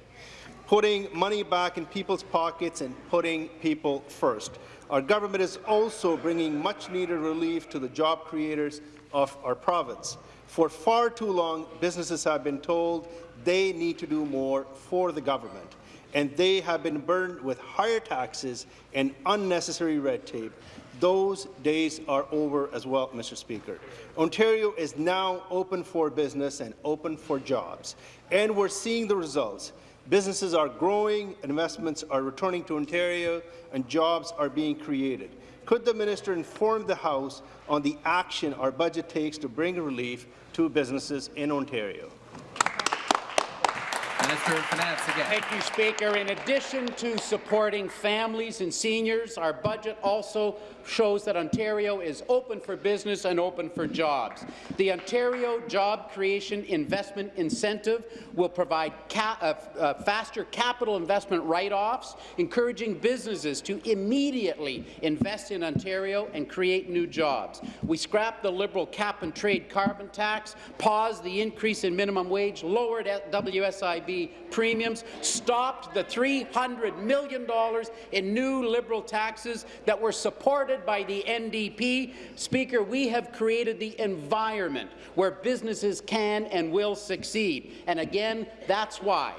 putting money back in people's pockets and putting people first. Our government is also bringing much-needed relief to the job creators of our province. For far too long, businesses have been told they need to do more for the government, and they have been burdened with higher taxes and unnecessary red tape. Those days are over as well, Mr. Speaker. Ontario is now open for business and open for jobs, and we're seeing the results. Businesses are growing, investments are returning to Ontario, and jobs are being created. Could the minister inform the House on the action our budget takes to bring relief to businesses in Ontario? Minister of Finance again. Thank you, Speaker. In addition to supporting families and seniors, our budget also shows that Ontario is open for business and open for jobs. The Ontario Job Creation Investment Incentive will provide ca uh, uh, faster capital investment write-offs, encouraging businesses to immediately invest in Ontario and create new jobs. We scrapped the Liberal cap-and-trade carbon tax, paused the increase in minimum wage, lowered WSIB premiums, stopped the $300 million in new Liberal taxes that were supported by the NDP. Speaker, we have created the environment where businesses can and will succeed. And again, that's why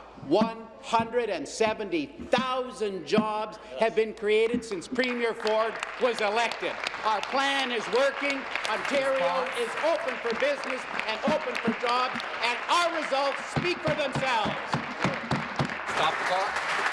170,000 jobs have been created since Premier Ford was elected. Our plan is working. Ontario is open for business and open for jobs, and our results speak for themselves. Stop the clock.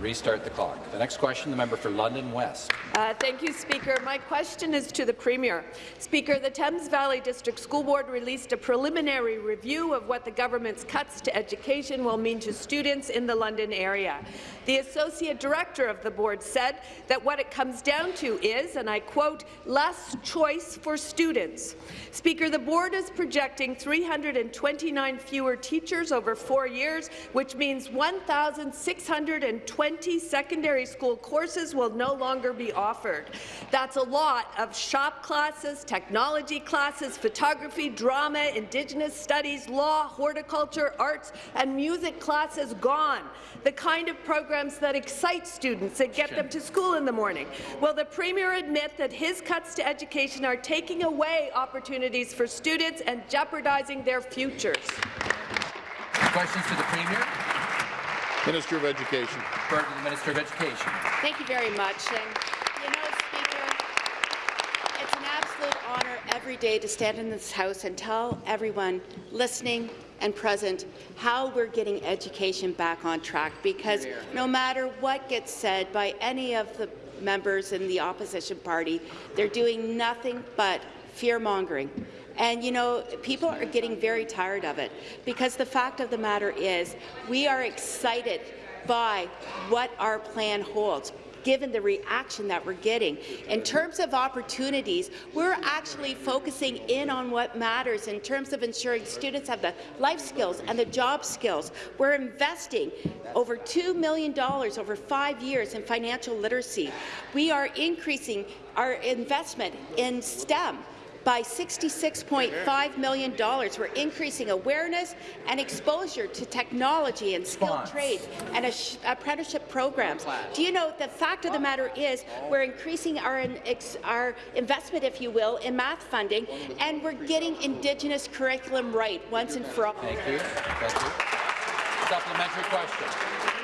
Restart the clock. The next question, the member for London West. Uh, thank you, Speaker. My question is to the Premier. Speaker, the Thames Valley District School Board released a preliminary review of what the government's cuts to education will mean to students in the London area. The Associate Director of the board said that what it comes down to is, and I quote, less choice for students. Speaker, the board is projecting 329 fewer teachers over four years, which means 1,620 secondary school courses will no longer be offered. That's a lot of shop classes, technology classes, photography, drama, Indigenous studies, law, horticulture, arts, and music classes gone. The kind of programs that excite students and get them to school in the morning. Will the Premier admit that his cuts to education are taking away opportunities for students and jeopardizing their futures? Questions to the Premier? Minister of Education. Refer to the Minister of Education. Thank you very much. And, you know, Speaker, it's an absolute honour every day to stand in this House and tell everyone listening and present how we're getting education back on track because no matter what gets said by any of the members in the opposition party, they're doing nothing but fear-mongering. And, you know, people are getting very tired of it because the fact of the matter is we are excited by what our plan holds given the reaction that we're getting. In terms of opportunities, we're actually focusing in on what matters in terms of ensuring students have the life skills and the job skills. We're investing over $2 million over five years in financial literacy. We are increasing our investment in STEM by $66.5 million. We're increasing awareness and exposure to technology and skilled trades and apprenticeship programs. Do you know the fact of the matter is we're increasing our, our investment, if you will, in math funding, and we're getting Indigenous curriculum right once and for all. Thank you. Thank you. Supplementary question.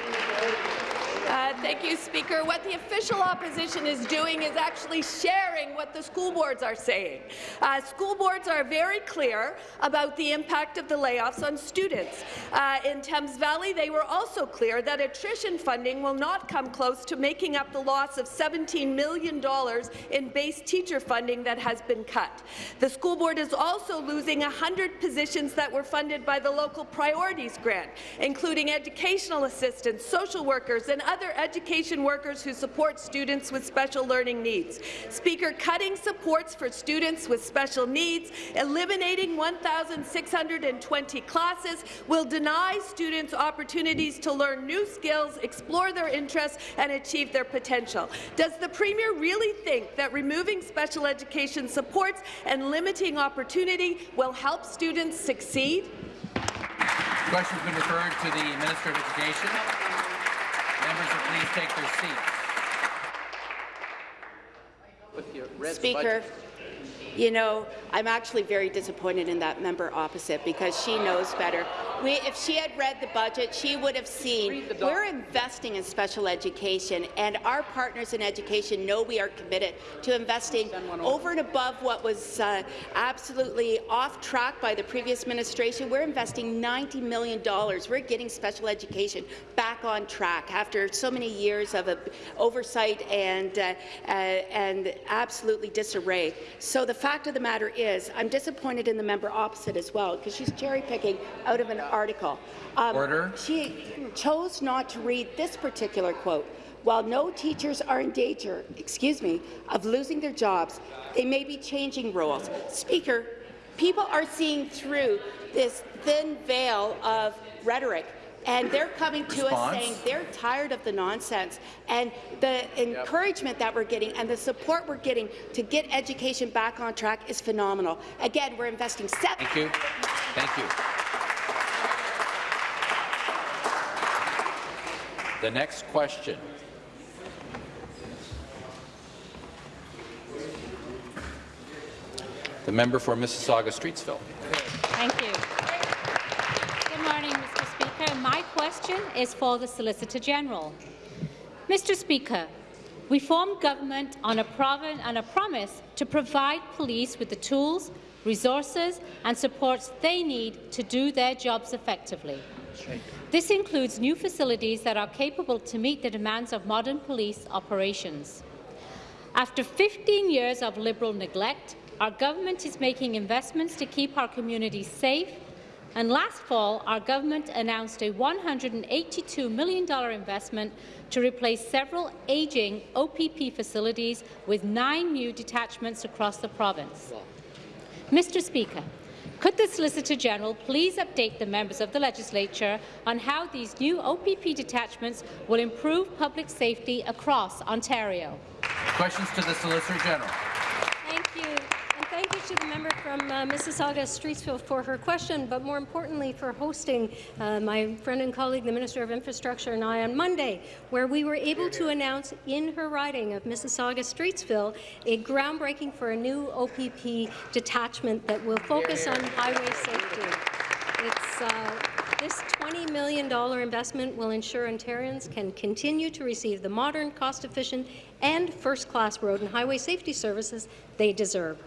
Uh, thank you, Speaker. What the official opposition is doing is actually sharing what the school boards are saying. Uh, school boards are very clear about the impact of the layoffs on students. Uh, in Thames Valley, they were also clear that attrition funding will not come close to making up the loss of $17 million in base teacher funding that has been cut. The school board is also losing 100 positions that were funded by the local priorities grant, including educational assistants, social workers, and other other education workers who support students with special learning needs. Speaker, cutting supports for students with special needs, eliminating 1,620 classes, will deny students opportunities to learn new skills, explore their interests, and achieve their potential. Does the Premier really think that removing special education supports and limiting opportunity will help students succeed? The Question's been referred to the Minister of Education. Members will please take their seats. Speaker, you know, I'm actually very disappointed in that member opposite because she knows better. We, if she had read the budget, she would have seen we're investing in special education, and our partners in education know we are committed to investing over and above what was uh, absolutely off track by the previous administration. We're investing $90 million. We're getting special education back on track after so many years of oversight and, uh, uh, and absolutely disarray. So the fact of the matter is, I'm disappointed in the member opposite as well, because she's cherry-picking out of an article. Um, Order. She chose not to read this particular quote. While no teachers are in danger, excuse me, of losing their jobs, they may be changing roles. Speaker, people are seeing through this thin veil of rhetoric and they're coming to Response. us saying they're tired of the nonsense. And the encouragement that we're getting and the support we're getting to get education back on track is phenomenal. Again, we're investing seven. Thank you. Thank you. The next question. The member for Mississauga-Streetsville. Thank you. Good morning, Mr. Speaker. My question is for the Solicitor General. Mr. Speaker, we formed government on a, on a promise to provide police with the tools, resources and supports they need to do their jobs effectively. This includes new facilities that are capable to meet the demands of modern police operations. After 15 years of Liberal neglect, our government is making investments to keep our communities safe, and last fall, our government announced a $182 million investment to replace several ageing OPP facilities with nine new detachments across the province. Mr Speaker, could the Solicitor General please update the members of the Legislature on how these new OPP detachments will improve public safety across Ontario? Questions to the Solicitor General. Thank you. To the member from uh, Mississauga Streetsville for her question, but more importantly for hosting uh, my friend and colleague, the Minister of Infrastructure, and I on Monday, where we were able to announce in her riding of Mississauga Streetsville a groundbreaking for a new OPP detachment that will focus on highway safety. It's uh, this $20 million investment will ensure Ontarians can continue to receive the modern, cost-efficient and first-class road and highway safety services they deserve.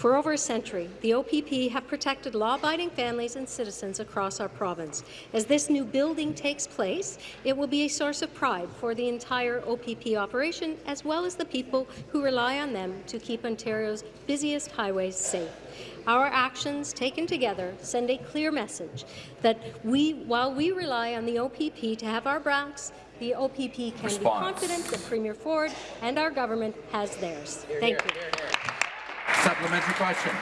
For over a century, the OPP have protected law-abiding families and citizens across our province. As this new building takes place, it will be a source of pride for the entire OPP operation, as well as the people who rely on them to keep Ontario's busiest highways safe. Our actions taken together send a clear message that we, while we rely on the OPP to have our backs, the OPP can Response. be confident that Premier Ford and our government has theirs. Here, Thank here, you. Here, Supplementary question.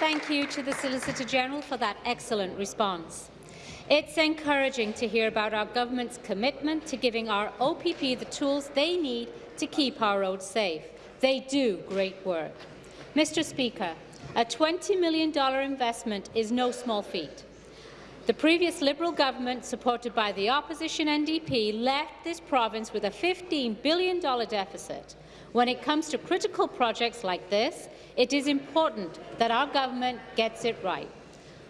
Thank you to the Solicitor General for that excellent response. It's encouraging to hear about our government's commitment to giving our OPP the tools they need to keep our roads safe. They do great work. Mr. Speaker, a $20 million investment is no small feat. The previous Liberal government, supported by the opposition NDP, left this province with a $15 billion deficit. When it comes to critical projects like this, it is important that our government gets it right.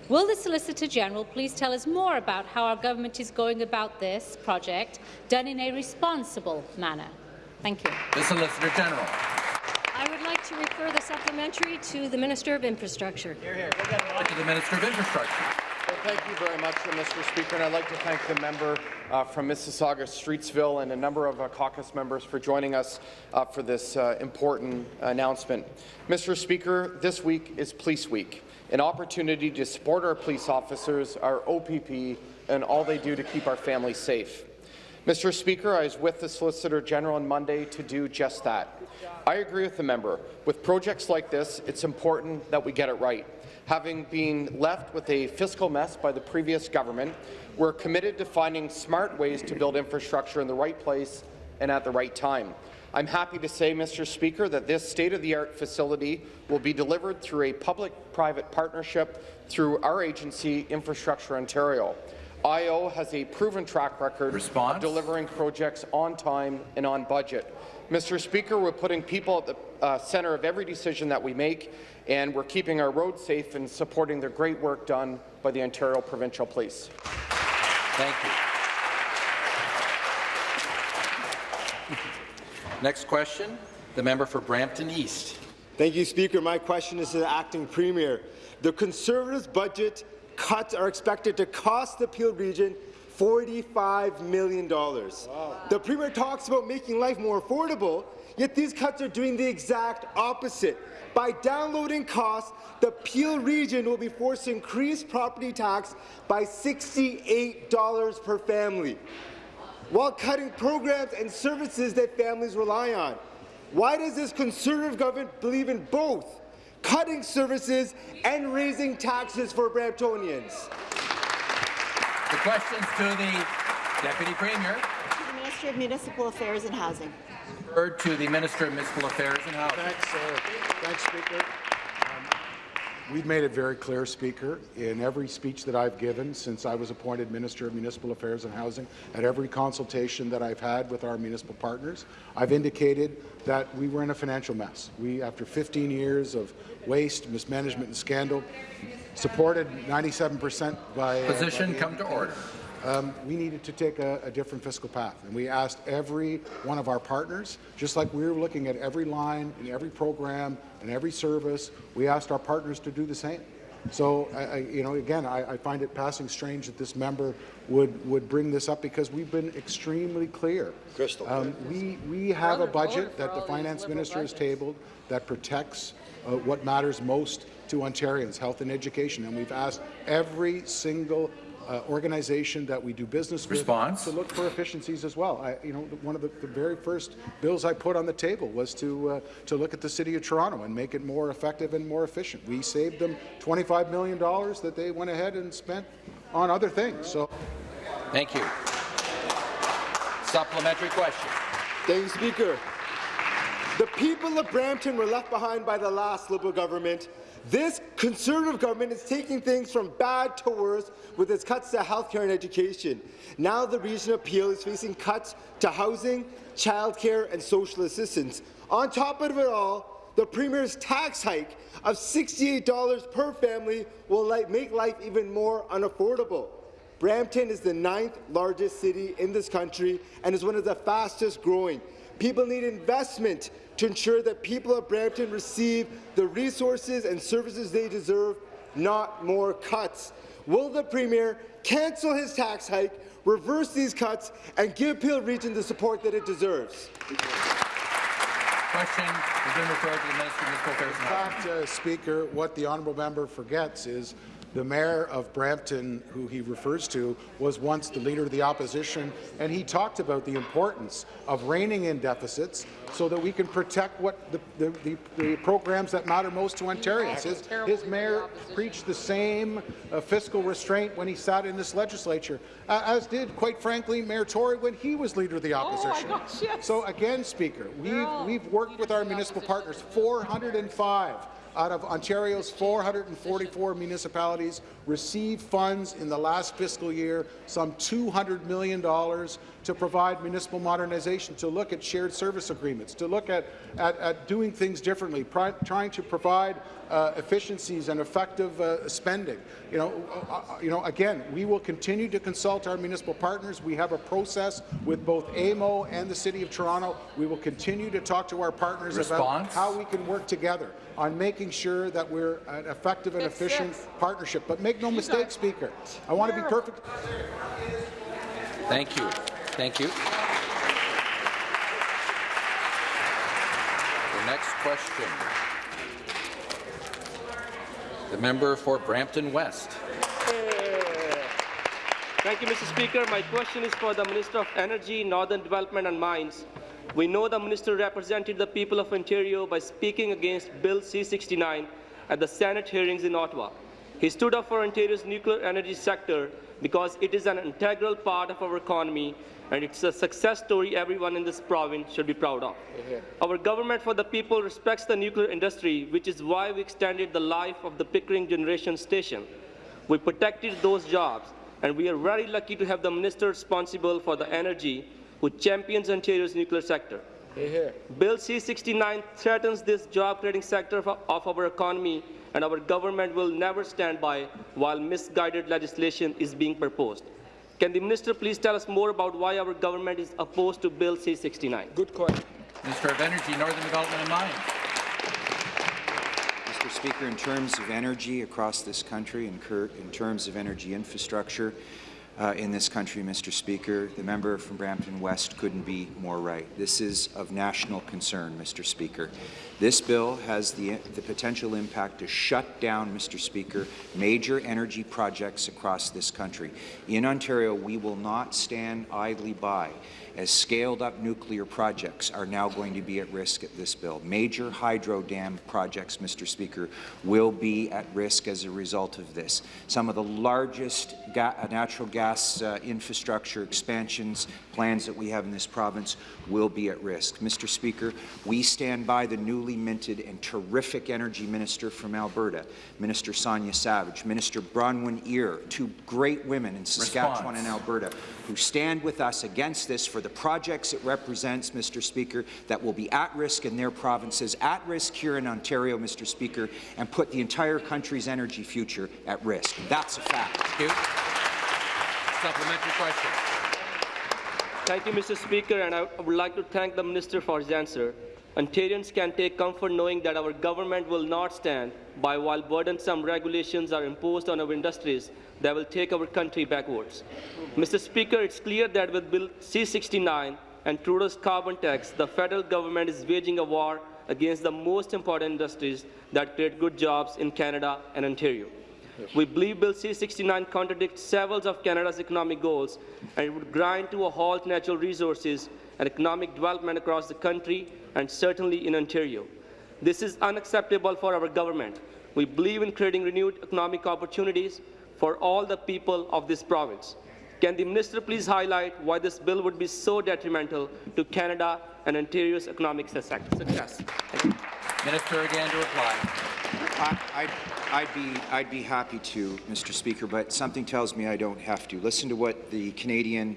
Will the Solicitor General please tell us more about how our government is going about this project, done in a responsible manner? Thank you. The Solicitor General. I would like to refer the supplementary to the Minister of Infrastructure. Here, here. To the Minister of Infrastructure. Well, thank you very much, Mr. Speaker, and I'd like to thank the member uh, from Mississauga Streetsville and a number of uh, caucus members for joining us uh, for this uh, important announcement. Mr. Speaker, this week is Police Week, an opportunity to support our police officers, our OPP, and all they do to keep our families safe. Mr. Speaker, I was with the Solicitor General on Monday to do just that. I agree with the member. With projects like this, it's important that we get it right. Having been left with a fiscal mess by the previous government, we're committed to finding smart ways to build infrastructure in the right place and at the right time. I'm happy to say, Mr. Speaker, that this state-of-the-art facility will be delivered through a public-private partnership through our agency, Infrastructure Ontario. IO has a proven track record Response? of delivering projects on time and on budget. Mr. Speaker, we're putting people at the uh, centre of every decision that we make, and we're keeping our roads safe and supporting the great work done by the Ontario Provincial Police. Thank you. Next question, the member for Brampton East. Thank you, Speaker. My question is to the acting premier. The Conservatives' budget cuts are expected to cost the Peel region $45 million. Wow. The Premier talks about making life more affordable, yet these cuts are doing the exact opposite. By downloading costs, the Peel region will be forced to increase property tax by $68 per family, while cutting programs and services that families rely on. Why does this Conservative government believe in both cutting services and raising taxes for Bramptonians? The questions to the Deputy Premier. To the Minister of Municipal Affairs and Housing. Heard to the Minister of Municipal Affairs and Housing. Thanks, uh, thanks Speaker. Um, We've made it very clear, Speaker, in every speech that I've given since I was appointed Minister of Municipal Affairs and Housing, at every consultation that I've had with our municipal partners, I've indicated that we were in a financial mess. We, after 15 years of waste, mismanagement and scandal, supported 97 percent by... uh, Position by come to order. Um, we needed to take a, a different fiscal path, and we asked every one of our partners, just like we were looking at every line and every program and every service, we asked our partners to do the same. So, I, I, you know, again, I, I find it passing strange that this member would would bring this up because we've been extremely clear. Crystal. Um, we we have a budget that the finance minister has tabled that protects uh, what matters most to Ontarians, health and education, and we've asked every single uh, organization that we do business Response. with to look for efficiencies as well. I, you know, one of the, the very first bills I put on the table was to uh, to look at the City of Toronto and make it more effective and more efficient. We saved them $25 million that they went ahead and spent on other things. So, Thank you. Supplementary question. Thank you, Speaker. The people of Brampton were left behind by the last Liberal government. This Conservative government is taking things from bad to worse with its cuts to healthcare and education. Now the region of Peel is facing cuts to housing, childcare and social assistance. On top of it all, the Premier's tax hike of $68 per family will make life even more unaffordable. Brampton is the ninth largest city in this country and is one of the fastest growing. People need investment to ensure that people of Brampton receive the resources and services they deserve, not more cuts. Will the Premier cancel his tax hike, reverse these cuts, and give Peel Region the support that it deserves? Question has been referred to the Minister of Municipal Affairs in fact, uh, Speaker, what the honourable member forgets is the mayor of Brampton, who he refers to, was once the leader of the opposition, and he talked about the importance of reining in deficits so that we can protect what the, the, the, the programs that matter most to Ontarians. His, his mayor preached the same uh, fiscal restraint when he sat in this legislature, uh, as did, quite frankly, Mayor Tory when he was leader of the opposition. gosh, yes. So again, Speaker, we've, we've worked with our municipal partners, 405 out of Ontario's 444 municipalities received funds in the last fiscal year, some $200 million to provide municipal modernization, to look at shared service agreements, to look at, at, at doing things differently, trying to provide uh, efficiencies and effective uh, spending. You know, uh, uh, you know, again, we will continue to consult our municipal partners. We have a process with both AMO and the City of Toronto. We will continue to talk to our partners about how we can work together on making sure that we're an effective and efficient partnership. But make no mistake, Speaker, I want to be perfect. Thank you. Thank you. The next question. The member for Brampton West. Thank you, Mr. Speaker. My question is for the Minister of Energy, Northern Development and Mines. We know the minister represented the people of Ontario by speaking against Bill C-69 at the Senate hearings in Ottawa. He stood up for Ontario's nuclear energy sector because it is an integral part of our economy and it's a success story everyone in this province should be proud of. Our government for the people respects the nuclear industry, which is why we extended the life of the Pickering Generation Station. We protected those jobs, and we are very lucky to have the minister responsible for the energy who champions Ontario's nuclear sector. Bill C-69 threatens this job-creating sector of, of our economy, and our government will never stand by while misguided legislation is being proposed. Can the minister please tell us more about why our government is opposed to Bill C-69? Good question. Minister of Energy, Northern Development and Mines. Mr. Speaker, in terms of energy across this country, in, in terms of energy infrastructure uh, in this country, Mr. Speaker, the member from Brampton West couldn't be more right. This is of national concern, Mr. Speaker. This bill has the, the potential impact to shut down, Mr. Speaker, major energy projects across this country. In Ontario, we will not stand idly by as scaled-up nuclear projects are now going to be at risk at this bill. Major hydro dam projects, Mr. Speaker, will be at risk as a result of this. Some of the largest ga natural gas uh, infrastructure expansions plans that we have in this province will be at risk. Mr. Speaker, we stand by the newly minted and terrific energy minister from Alberta, Minister Sonya Savage, Minister Bronwyn Eyre, two great women in Saskatchewan Response. and Alberta, who stand with us against this for the projects it represents, Mr. Speaker, that will be at risk in their provinces, at risk here in Ontario, Mr. Speaker, and put the entire country's energy future at risk. That's a fact. Thank you. Supplementary question. Thank you, Mr. Speaker, and I would like to thank the Minister for his answer. Ontarians can take comfort knowing that our government will not stand by while burdensome regulations are imposed on our industries that will take our country backwards. Mr. Speaker, it's clear that with Bill C-69 and Trudeau's carbon tax, the federal government is waging a war against the most important industries that create good jobs in Canada and Ontario. We believe Bill C-69 contradicts several of Canada's economic goals and it would grind to a halt natural resources and economic development across the country and certainly in Ontario. This is unacceptable for our government. We believe in creating renewed economic opportunities for all the people of this province. Can the minister please highlight why this bill would be so detrimental to Canada and Ontario's economic success? Thank you. Minister again to reply. I- I'd, I'd be, I'd be happy to, Mr. Speaker, but something tells me I don't have to. Listen to what the Canadian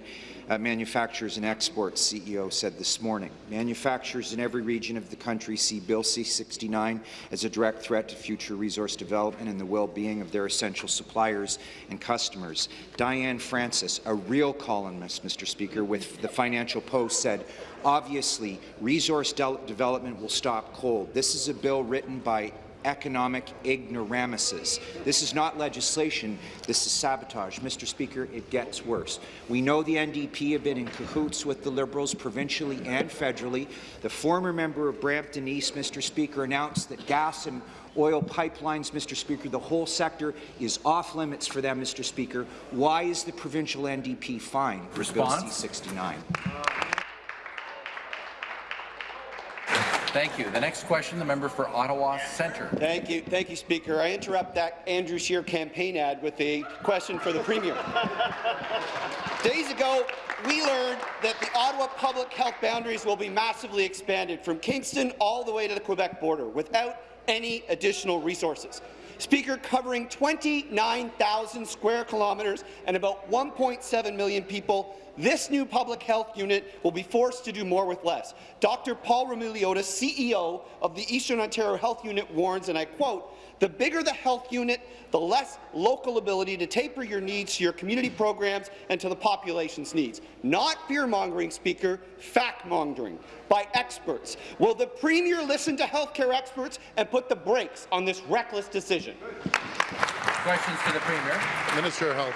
uh, Manufacturers and Exports CEO said this morning. Manufacturers in every region of the country see Bill C-69 as a direct threat to future resource development and the well-being of their essential suppliers and customers. Diane Francis, a real columnist, Mr. Speaker, with the Financial Post, said, obviously, resource de development will stop cold. This is a bill written by economic ignoramuses. This is not legislation, this is sabotage. Mr. Speaker, it gets worse. We know the NDP have been in cahoots with the Liberals provincially and federally. The former member of Brampton East, Mr. Speaker, announced that gas and oil pipelines, Mr. Speaker, the whole sector is off limits for them, Mr. Speaker. Why is the provincial NDP fine for Bill Response? C-69? Thank you. The next question, the member for Ottawa Centre. Thank you, thank you, Speaker. I interrupt that Andrew Scheer campaign ad with a question for the Premier. Days ago, we learned that the Ottawa public health boundaries will be massively expanded from Kingston all the way to the Quebec border without any additional resources. Speaker, covering 29,000 square kilometres and about 1.7 million people, this new public health unit will be forced to do more with less. Dr. Paul Roumeliotis, CEO of the Eastern Ontario Health Unit, warns, and I quote, the bigger the health unit, the less local ability to taper your needs to your community programs and to the population's needs. Not fear-mongering, Speaker, fact-mongering by experts. Will the Premier listen to healthcare experts and put the brakes on this reckless decision? Questions to the Premier. Minister of Health.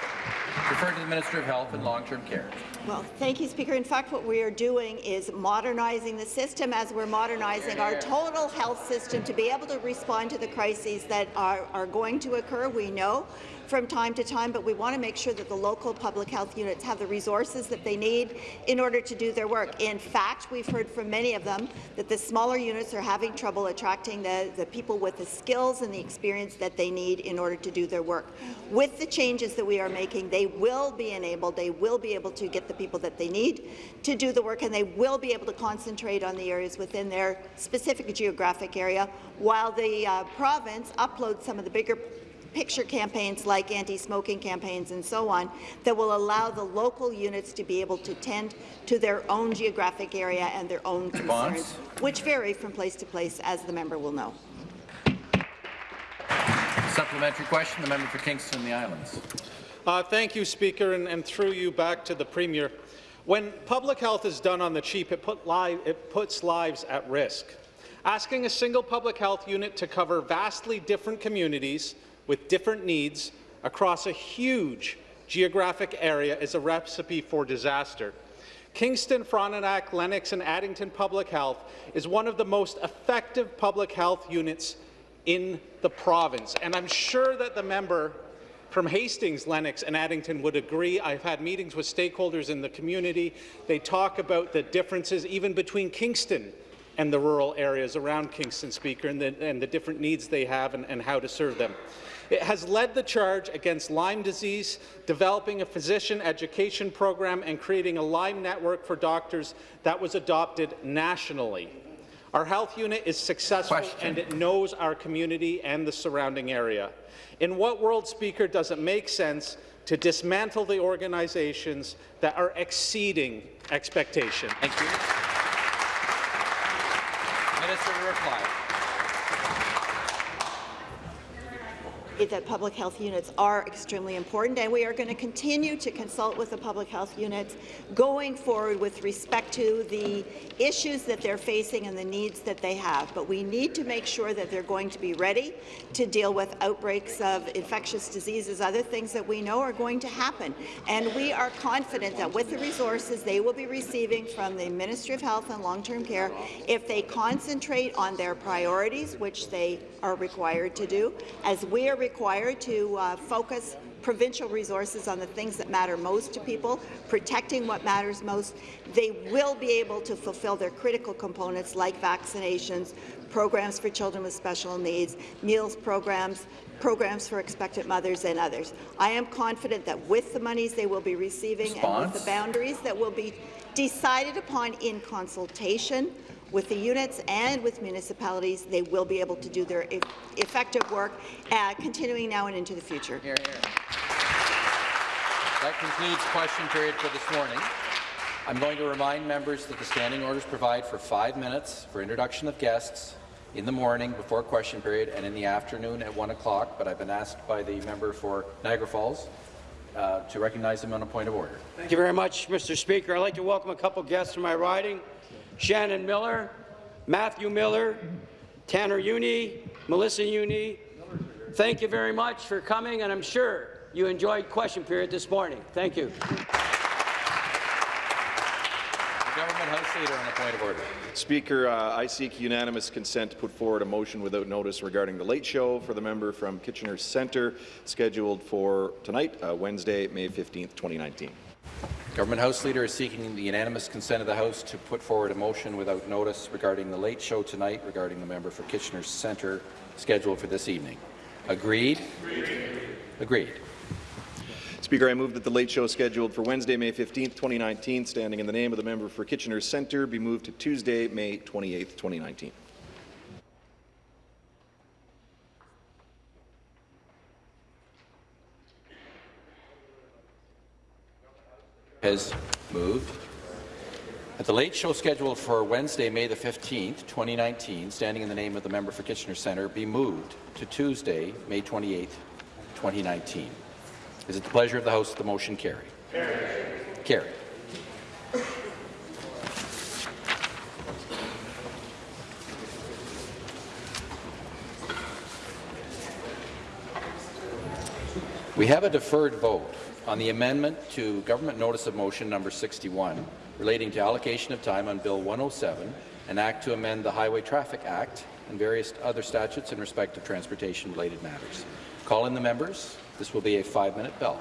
Refer to the Minister of Health and Long-Term Care. Well, thank you, Speaker. In fact, what we are doing is modernizing the system as we're modernizing our total health system to be able to respond to the crises that are, are going to occur. We know from time to time, but we want to make sure that the local public health units have the resources that they need in order to do their work. In fact, we've heard from many of them that the smaller units are having trouble attracting the, the people with the skills and the experience that they need in order to do their work. With the changes that we are making, they will be enabled, they will be able to get the people that they need to do the work, and they will be able to concentrate on the areas within their specific geographic area, while the uh, province uploads some of the bigger picture campaigns like anti-smoking campaigns and so on that will allow the local units to be able to tend to their own geographic area and their own Response? concerns, which vary from place to place, as the member will know. Supplementary question, the member for Kingston and the Islands. Uh, thank you, Speaker, and, and through you back to the Premier. When public health is done on the cheap, it, put li it puts lives at risk. Asking a single public health unit to cover vastly different communities with different needs across a huge geographic area is a recipe for disaster. Kingston, Frontenac, Lennox and Addington Public Health is one of the most effective public health units in the province, and I'm sure that the member from Hastings, Lennox and Addington would agree. I've had meetings with stakeholders in the community. They talk about the differences even between Kingston and the rural areas around Kingston, Speaker, and the, and the different needs they have and, and how to serve them. It has led the charge against Lyme disease, developing a physician education program and creating a Lyme network for doctors that was adopted nationally. Our health unit is successful Question. and it knows our community and the surrounding area. In what world, Speaker, does it make sense to dismantle the organizations that are exceeding expectation? Thank you. Minister to reply. That public health units are extremely important, and we are going to continue to consult with the public health units going forward with respect to the issues that they're facing and the needs that they have. But we need to make sure that they're going to be ready to deal with outbreaks of infectious diseases, other things that we know are going to happen. And we are confident that with the resources they will be receiving from the Ministry of Health and Long-Term Care, if they concentrate on their priorities, which they are required to do, as we are required to uh, focus provincial resources on the things that matter most to people, protecting what matters most, they will be able to fulfill their critical components like vaccinations, programs for children with special needs, meals programs, programs for expectant mothers and others. I am confident that with the monies they will be receiving Response? and with the boundaries that will be decided upon in consultation with the units and with municipalities, they will be able to do their e effective work, uh, continuing now and into the future. Here, here. That concludes question period for this morning. I'm going to remind members that the standing orders provide for five minutes for introduction of guests in the morning before question period and in the afternoon at 1 o'clock, but I've been asked by the member for Niagara Falls uh, to recognize him on a point of order. Thank you very much, Mr. Speaker. I'd like to welcome a couple guests from my riding. Shannon Miller, Matthew Miller, Tanner Uni, Melissa Uni. Thank you very much for coming, and I'm sure you enjoyed question period this morning. Thank you. Government House Leader on a point of order. Speaker, uh, I seek unanimous consent to put forward a motion without notice regarding the late show for the member from Kitchener Centre, scheduled for tonight, uh, Wednesday, May 15, 2019. Government House Leader is seeking the unanimous consent of the House to put forward a motion without notice regarding the late show tonight regarding the member for Kitchener Centre scheduled for this evening. Agreed? Agreed. Agreed. Speaker, I move that the late show scheduled for Wednesday, May 15, 2019, standing in the name of the member for Kitchener Centre, be moved to Tuesday, May 28, 2019. Has moved. At the late show scheduled for Wednesday, May the 15th, 2019, standing in the name of the member for Kitchener Centre, be moved to Tuesday, May 28th, 2019. Is it the pleasure of the House that the motion carry? Carried. Carried. We have a deferred vote on the amendment to Government Notice of Motion number 61 relating to allocation of time on Bill 107, an act to amend the Highway Traffic Act and various other statutes in respect of transportation-related matters. Call in the members. This will be a five-minute bell.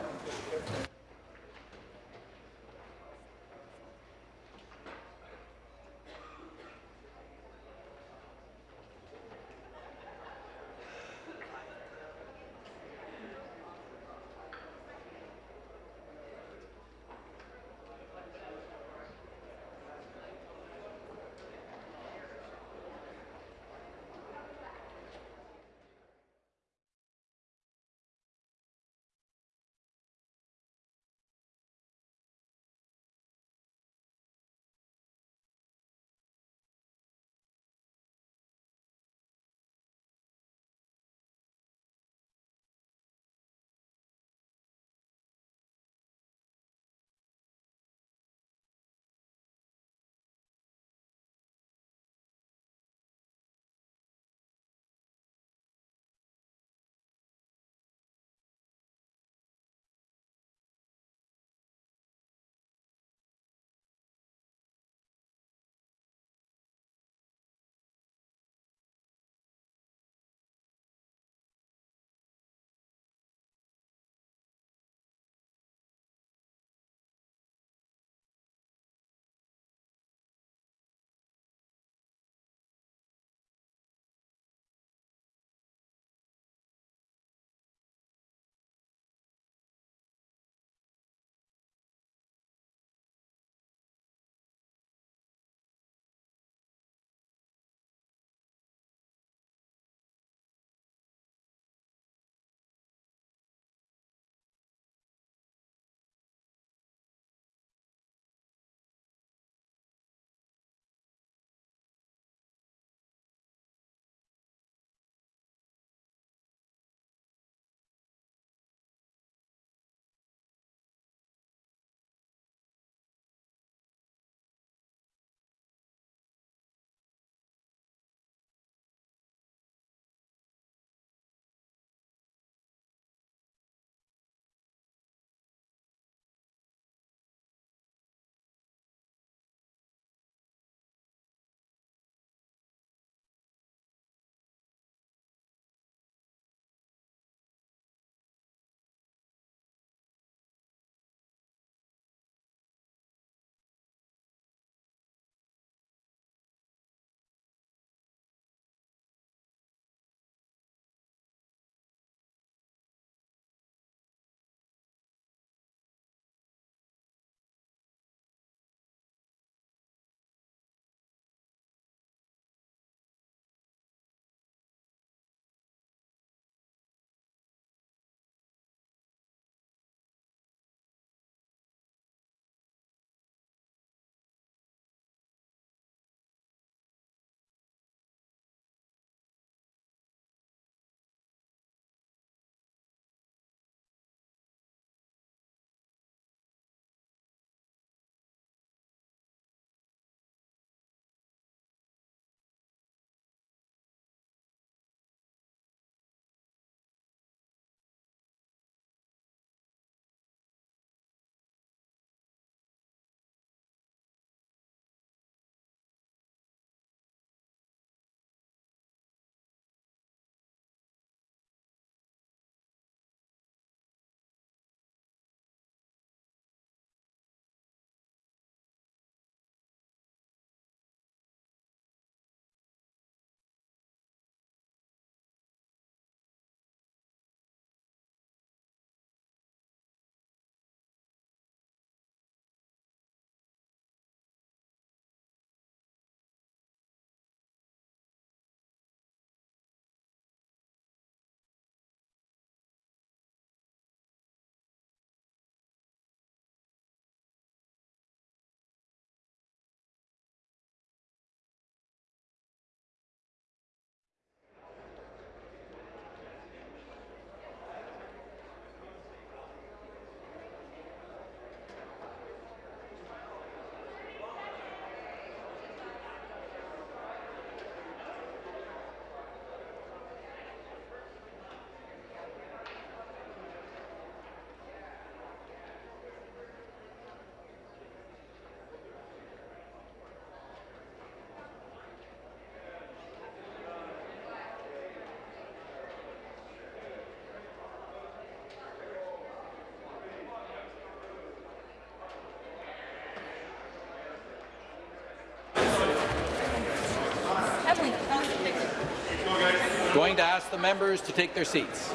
Going to ask the members to take their seats.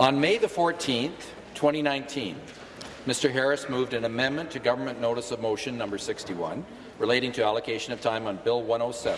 On May the 14th, 2019, Mr. Harris moved an amendment to Government Notice of Motion number 61 relating to allocation of time on Bill 107.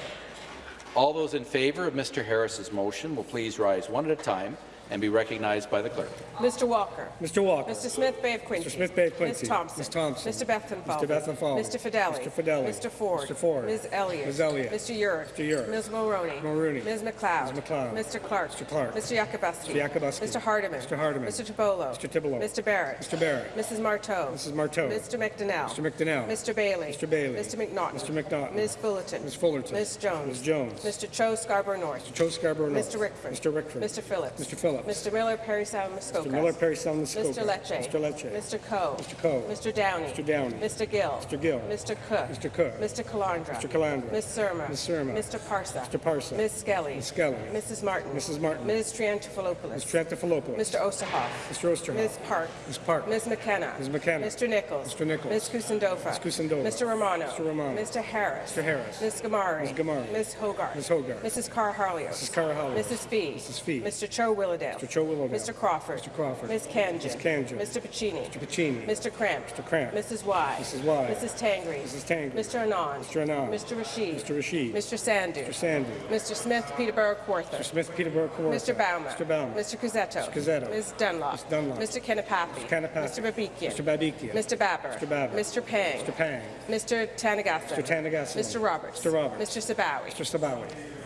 All those in favour of Mr. Harris's motion will please rise one at a time and be recognized by the clerk. Mr. Walker. Mr. Walker. Mr. Smith Bay of Quinte. Mr. Smith Bay of Quinte. Ms. Thompson. Ms. Thompson. Mr. Bethlenfalvy. Mr. Bethlenfalvy. Mr. Fedeli. Mr. Fedeli. Mr. Ford. Mr. Ford. Ms. Elliott. Ms. Elliott. Mr. Yurek. Mr. Yurek. Ms. Mulroney. Mulroney. Ms. MacLeod. Ms. MacLeod. Mr. Clark. Mr. Clark. Mr. Yakabuski. Mr. Yakabuski. Mr. Hardeman. Mr. Hardeman. Mr. Tibollo. Mr. Tibollo. Mr. Barrett. Mr. Barrett. Mrs. Martow. Mrs. Martow. Mr. McDonell. Mr. McDonell. Mr. Bailey. Mr. Bailey. Mr. McNaughton. Mr. McNaughton. Ms. Fullerton. Ms. Fullerton. Ms. Jones. Ms. Jones. Mr. Cho Scarborough North. Mr. Cho Scarborough North. Mr. Rickford. Mr. Rickford. Mr. Phillips. Mr. Phillips. Mr. Miller, Parry Sound, Muskoka. Mr. Miller, Parry Sound. Mr. Lecce. Mr. Lecce. Mr. Coe. Mr. Coe. Mr. Downey. Mr. Downey. Mr. Gill. Mr. Gill. Mr. Cook. Mr. Cook. Mr. Calandra. Mr. Calandra. Ms. Surma. Ms. Surma. Mr. Parsa. Mr. Parsa. Ms. Skelly. Ms. Skelly. Mrs. Martin. Mrs. Martin. Ms. Triantafilopoulos. Ms. Triantafilopoulos. Mr. Oosterhoff. Mr. Oosterhoff. Ms. Park. Ms. Park. Ms. McKenna. Ms. McKenna. Mr. Nicholls. Mr. Nicholls. Ms. Kusendova. Ms. Kusendova. Mr. Romano. Mr. Romano. Mr. Harris. Mr. Harris. Ms. Ghamari. Ms. Ghamari. Ms. Hogarth. Ms. Hogarth. Mrs. Karahalios. Mrs. Karahalios. Mrs. Fee. Mrs. Fee. Mr. Cho Willowdale. Mr. Cho. Mr. Crawford. Mr. Crawford. Ms. Khanjin. Ms. Khanjin. Mr. Piccini. Mr. Piccini. Mr. Kramp. Mr. Kramp. Mrs. Wai. Mrs. Wai. Mrs. Tangri. Mrs. Tangri. Mr. Anand. Mr. Anand. Mr. Rasheed. Mr. Rasheed. Mr. Sandhu. Mr. Sandhu. Mr. Smith Peterborough Kawartha. Mr. Smith, Peterborough, Kawartha. Mr. Bauman. Mr. Bauman. Mr. Cuzzetto. Mr. Cuzzetto. Ms. Dunlop. Ms. Dunlop. Mr. Kanapathi. Mr. Kanapathi. Mr. Babikian. Mr. Babikian. Mr. Baber. Mr. Baber. Mr. Pang. Mr. Pang. Mr. Tanagasa. Mr. Tanagasa. Mr. Roberts. Mr. Roberts. Mr. Sabawy. Mr. Sabawy.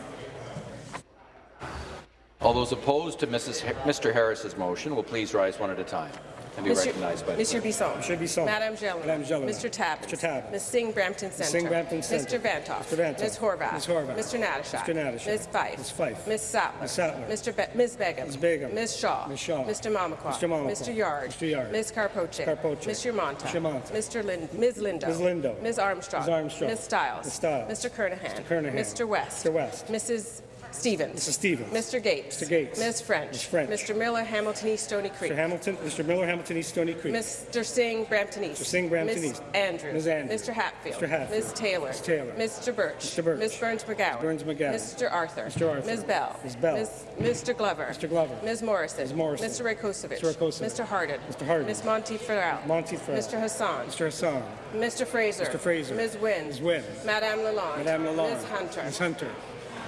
All those opposed to Mrs. Ha- Mr. Harris's motion will please rise one at a time and be Monsieur- recognized by the Monsieur clerk. Bisson. Monsieur Bisson. Madame Gelin. Madame Gelin. Mr. Tabuns. Mr. Tabuns. Ms. Singh Brampton Centre. Singh Brampton Centre. Mr. Vanthof. Mr. Vanthof. Ms. Horwath. Ms. Horwath. Mr. Natyshak. Mr. Natyshak. Ms. Fife. Ms. Fife. Ms. Sattler. Ms. Sattler. Mr. Be Ms. Begum. Ms. Begum. Ms. Shaw. Ms. Shaw. Mr. Mamakwa. Mr. Mamakwa. Mr. Yarde. Mr. Yarde. Ms. Karpoche. Karpoche. Mr. Mantha. Mr. Mantha. Mr. Lin Ms. Lindo. Ms. Lindo. Ms. Armstrong. Ms. Armstrong. Ms. Stiles. Ms. Stiles. Mr. Kernaghan. Mr. Kernaghan. Mr. West. Mr. West. Mrs. Stevens. Mrs. Stevens. Mr. Gates. Mr. Gates. Ms. French. Ms. French. Mr. Miller, Hamilton East, Stoney Creek. Mr. Hamilton, Mr. Miller, Hamilton East, Stoney Creek. Mr. Singh, Brampton East. Mr. Singh, Brampton Ms. East. Andrews. Ms. Andrews. Mr. Hatfield. Mr. Hatfield. Ms. Taylor. Ms. Taylor. Mr. Burch. Mr. Burch. Ms. Berns-McGowan. Burns McGowan. Mr. Arthur. Mr. Arthur. Ms. Bell. Ms. Bell. Ms. Mr. Glover. Mr. Glover. Ms. Morrison. Ms. Morrison. Mr. Rakocevic. Mr. Rakocevic. Mr. Harden. Mr. Harden. Ms. Monteith-Farrell. Monty Farrell. Mr. Hassan. Mr. Hassan. Mr. Fraser. Mr. Fraser. Ms. Wynne. Ms. Wynne. Madame Lalonde. Madame Lalonde. Ms. Hunter. Ms. Hunter.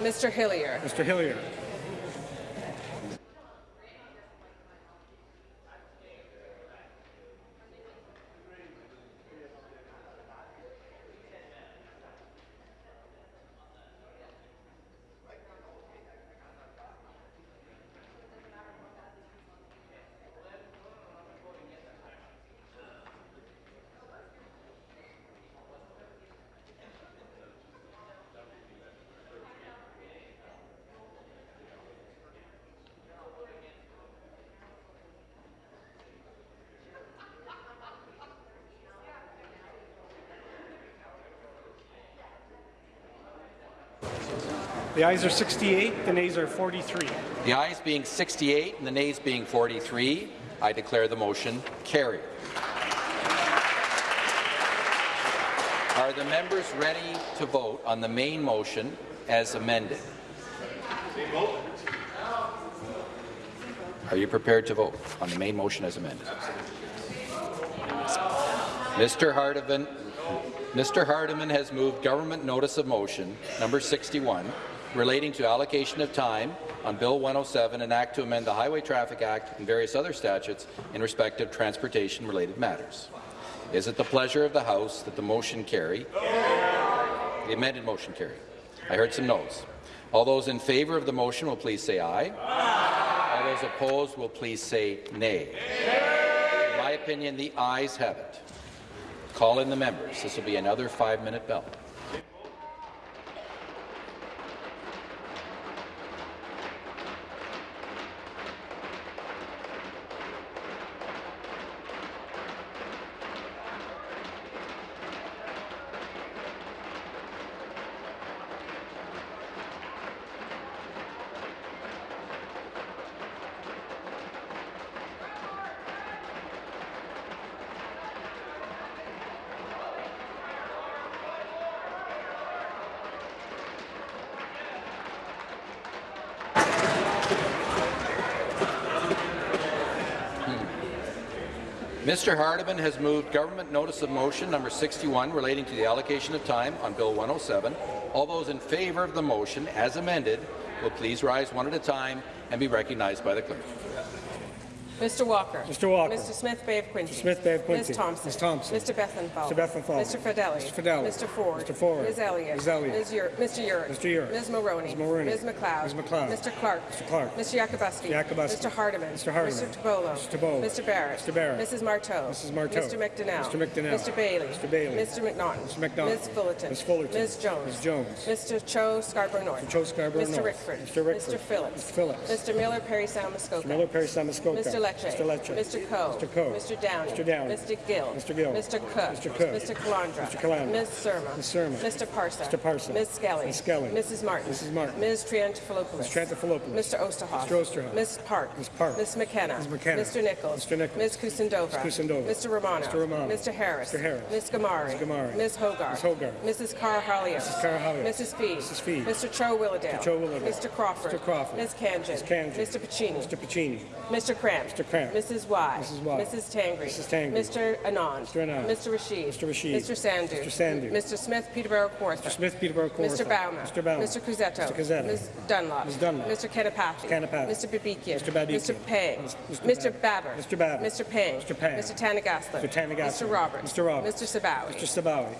Mr. Hillier. Mr. Hillier. The ayes are 68, the nays are 43. The ayes being 68 and the nays being 43, I declare the motion carried. Are the members ready to vote on the main motion as amended? Are you prepared to vote on the main motion as amended? Mr. Hardeman, Mr. Hardeman has moved government notice of motion number 61 relating to allocation of time on Bill 107, an act to amend the Highway Traffic Act and various other statutes in respect of transportation-related matters. Is it the pleasure of the House that the motion carry? The amended motion carry. I heard some noes. All those in favour of the motion will please say aye. All those opposed will please say nay. In my opinion, the ayes have it. Call in the members. This will be another five-minute bell. Mr. Hardeman has moved government notice of motion number 61 relating to the allocation of time on Bill 107. All those in favour of the motion as amended will please rise one at a time and be recognized by the clerk. Mr. Walker. Mr. Walker. Mr. Smith Bay of Quinte. Mr. Smith Bay of Quinte. Ms. Thompson. Ms. Thompson. Mr. Bethlenfalvy. Mr. Bethlenfalvy. Mr. Fedeli. Mr. Fedeli. Mr. Ford. Mr. Ford. Ms. Elliott. Ms. Elliott. Ms. Ur Mr. Yurek. Mr. Yurek. Ms. Mulroney. Ms. Mulroney. Ms. MacLeod. Ms. MacLeod. Mr. Clark. Mr. Clark. Mr. Yakabuski. Yakabuski. Mr. Hardeman. Mr. Hardeman. Mr. Tibollo. Mr. Tibollo. Mr. Barrett. Mr. Barrett. Mrs. Martow. Mrs. Martow. Mr. McDonell. Mr. McDonell. Mr. Bailey. Mr. Bailey. Mr. McNaughton. Mr. McNaughton. Ms. Fullerton. Ms. Fullerton. Ms. Jones. Ms. Jones. Mr. Cho Scarborough North. Mr. Cho Scarborough Mr. Rickford. Mr. Rickford. Mr. Phillips. Mr. Phillips. Mr. Miller Parry Sound Muskoka. Mr. Miller Perry Samuskoka. Mr. Lecce. Mr. Lecce. Mr. Coe. Mr. Coe. Mr. Downey. Mr. Downey. Mr. Gill. Mr. Gill. Mr. Cook. Mr. Cook. Mr. Calandra. Mr. Calandra. Ms. Surma. Ms. Surma. Mr. Parsa. Mr. Parsa. Ms. Skelly. Ms. Skelly. Mrs. Martin. Mrs. Martin. Ms. Triantafilopoulos. Ms. Triantafilopoulos. Mr. Oosterhoff. Mr. Oosterhoff. Ms. Park. Ms. Park. Ms. McKenna. Ms. McKenna. Mr. Nicholls. Mr. Nicholls. Ms. Kusendova. Ms. Kusendova. Mr. Romano. Mr. Romano. Mr. Harris. Mr. Harris. Ms. Ghamari. Ms. Ghamari. Ms. Hogarth. Ms. Hogarth. Mrs. Karahalios. Mrs. Karahalios. Mrs. Fee. Mrs. Fee. Mr. Cho Willowdale. Mr. Cho Willowdale. Mr. Crawford. Mr. Crawford. Ms. Khanjin. Ms. Khanjin. Mr. Piccini. Mr. Piccini. Mr. Kramp. Mr. Kramp. Mrs. Wai. Mrs. Wai. Mrs. Tangri. Mrs. Tangri. Mr. Anand. Mr. Anand. Mr. Rasheed. Mr. Rasheed. Mr. Sandhu. Mr. Sandhu. Mr. Smith Peterborough Kawartha. Mr. Smith Peterborough Kawartha. Mr. Bouma. Mr. Bouma. Mr. Cuzzetto. Mr. Cuzzetto. Ms. Dunlop. Ms. Dunlop. Mr. Kanapathi. Kanapathi. Mr. Babikian. Mr. Babikian. Mr. Pang. Mr. Mr. Baber. Mr. Baber. Mr. Pang. Mr. Pang. Mr. Thanigasalam. Mr. Thanigasalam. Mr. Roberts. Mr. Roberts. Mr. Sabawy. Mr. Sabawy.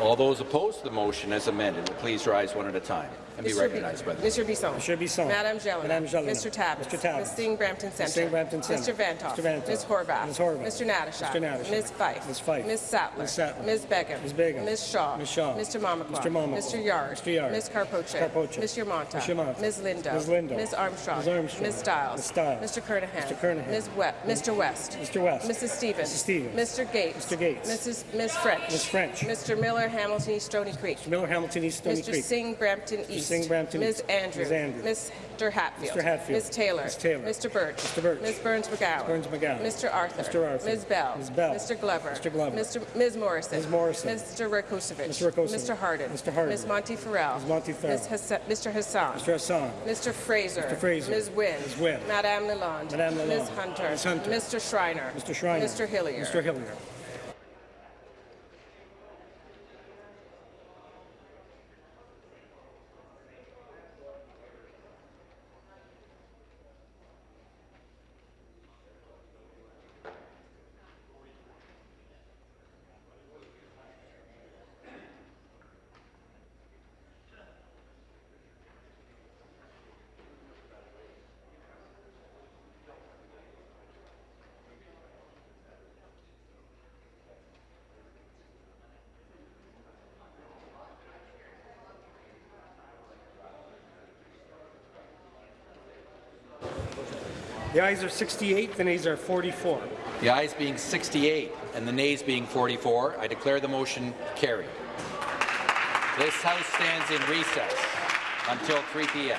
All those opposed to the motion as amended will please rise one at a time and be Mr. recognized by the Mr. Bisson. Mr. Bisson. Madame Jelena. Madame Jelena. Mr. Tabuns. Mr. Tabuns. Ms. Singh Brampton Centre. Ms. Singh Brampton Centre. Mr. Vanthof. Mr. Vanthof. Ms. Horwath. Ms. Horwath. Mr. Natyshak. Mr. Natyshak. Ms. Fife. Ms. Fife. Ms. Sattler. Ms. Sattler. Ms. Begum. Ms. Begum. Ms. Shaw. Ms. Shaw. Mr. Mamakwa. Mr. Mamakwa. Mr. Yarde. Mr. Yarde. Ms. Karpoche. Karpoche. Ms. Yermonta. Ms. Yermonta. Ms. Lindo. Ms. Lindo. Ms. Armstrong. Ms. Armstrong. Ms. Stiles. Ms. Stiles. Mr. Kernaghan. Mr. Kernaghan. Ms. We Mr. West. Mr. West. Mrs. Stevens. Mrs. Stevens. Mr. Gates. Mr. Gates. Mrs. Ms. French. Ms. French. Mr. Miller, Hamilton East Stoney Creek. Mr. Miller, Hamilton East, Stony Mr. Creek. Singh, Brampton East. Singh, Brampton Ms. Andrew. Ms. Andrew. Mr. Hatfield. Mr. Hatfield. Ms. Taylor. Ms. Taylor. Mr. Burch. Mr. Burch. Ms. Berns-McGowan. Burns McGowan. Mr. Arthur. Mr. Arthur. Ms. Bell. Ms. Bell. Mr. Glover. Mr. Glover. Mr. Ms. Morrison. Ms. Morrison. Mr. Rakocevic. Mr. Rakocevic. Mr. Harden. Mr. Harden. Ms. Monteith-Farrell. Ms. Monteith-Farrell. Ms. Hassa- Mr. Hassan. Mr. Hassan. Mr. Fraser. Mr. Fraser. Ms. Wynne. Ms. Wynne. Madame Lalonde. Madame Lalonde. Ms. Hunter. Ms. Hunter. Mr. Schreiner. Mr. Schreiner. Mr. Hillier. Mr. Hillier. The ayes are 68, the nays are 44. The ayes being 68 and the nays being 44, I declare the motion carried. This House stands in recess until 3 p.m.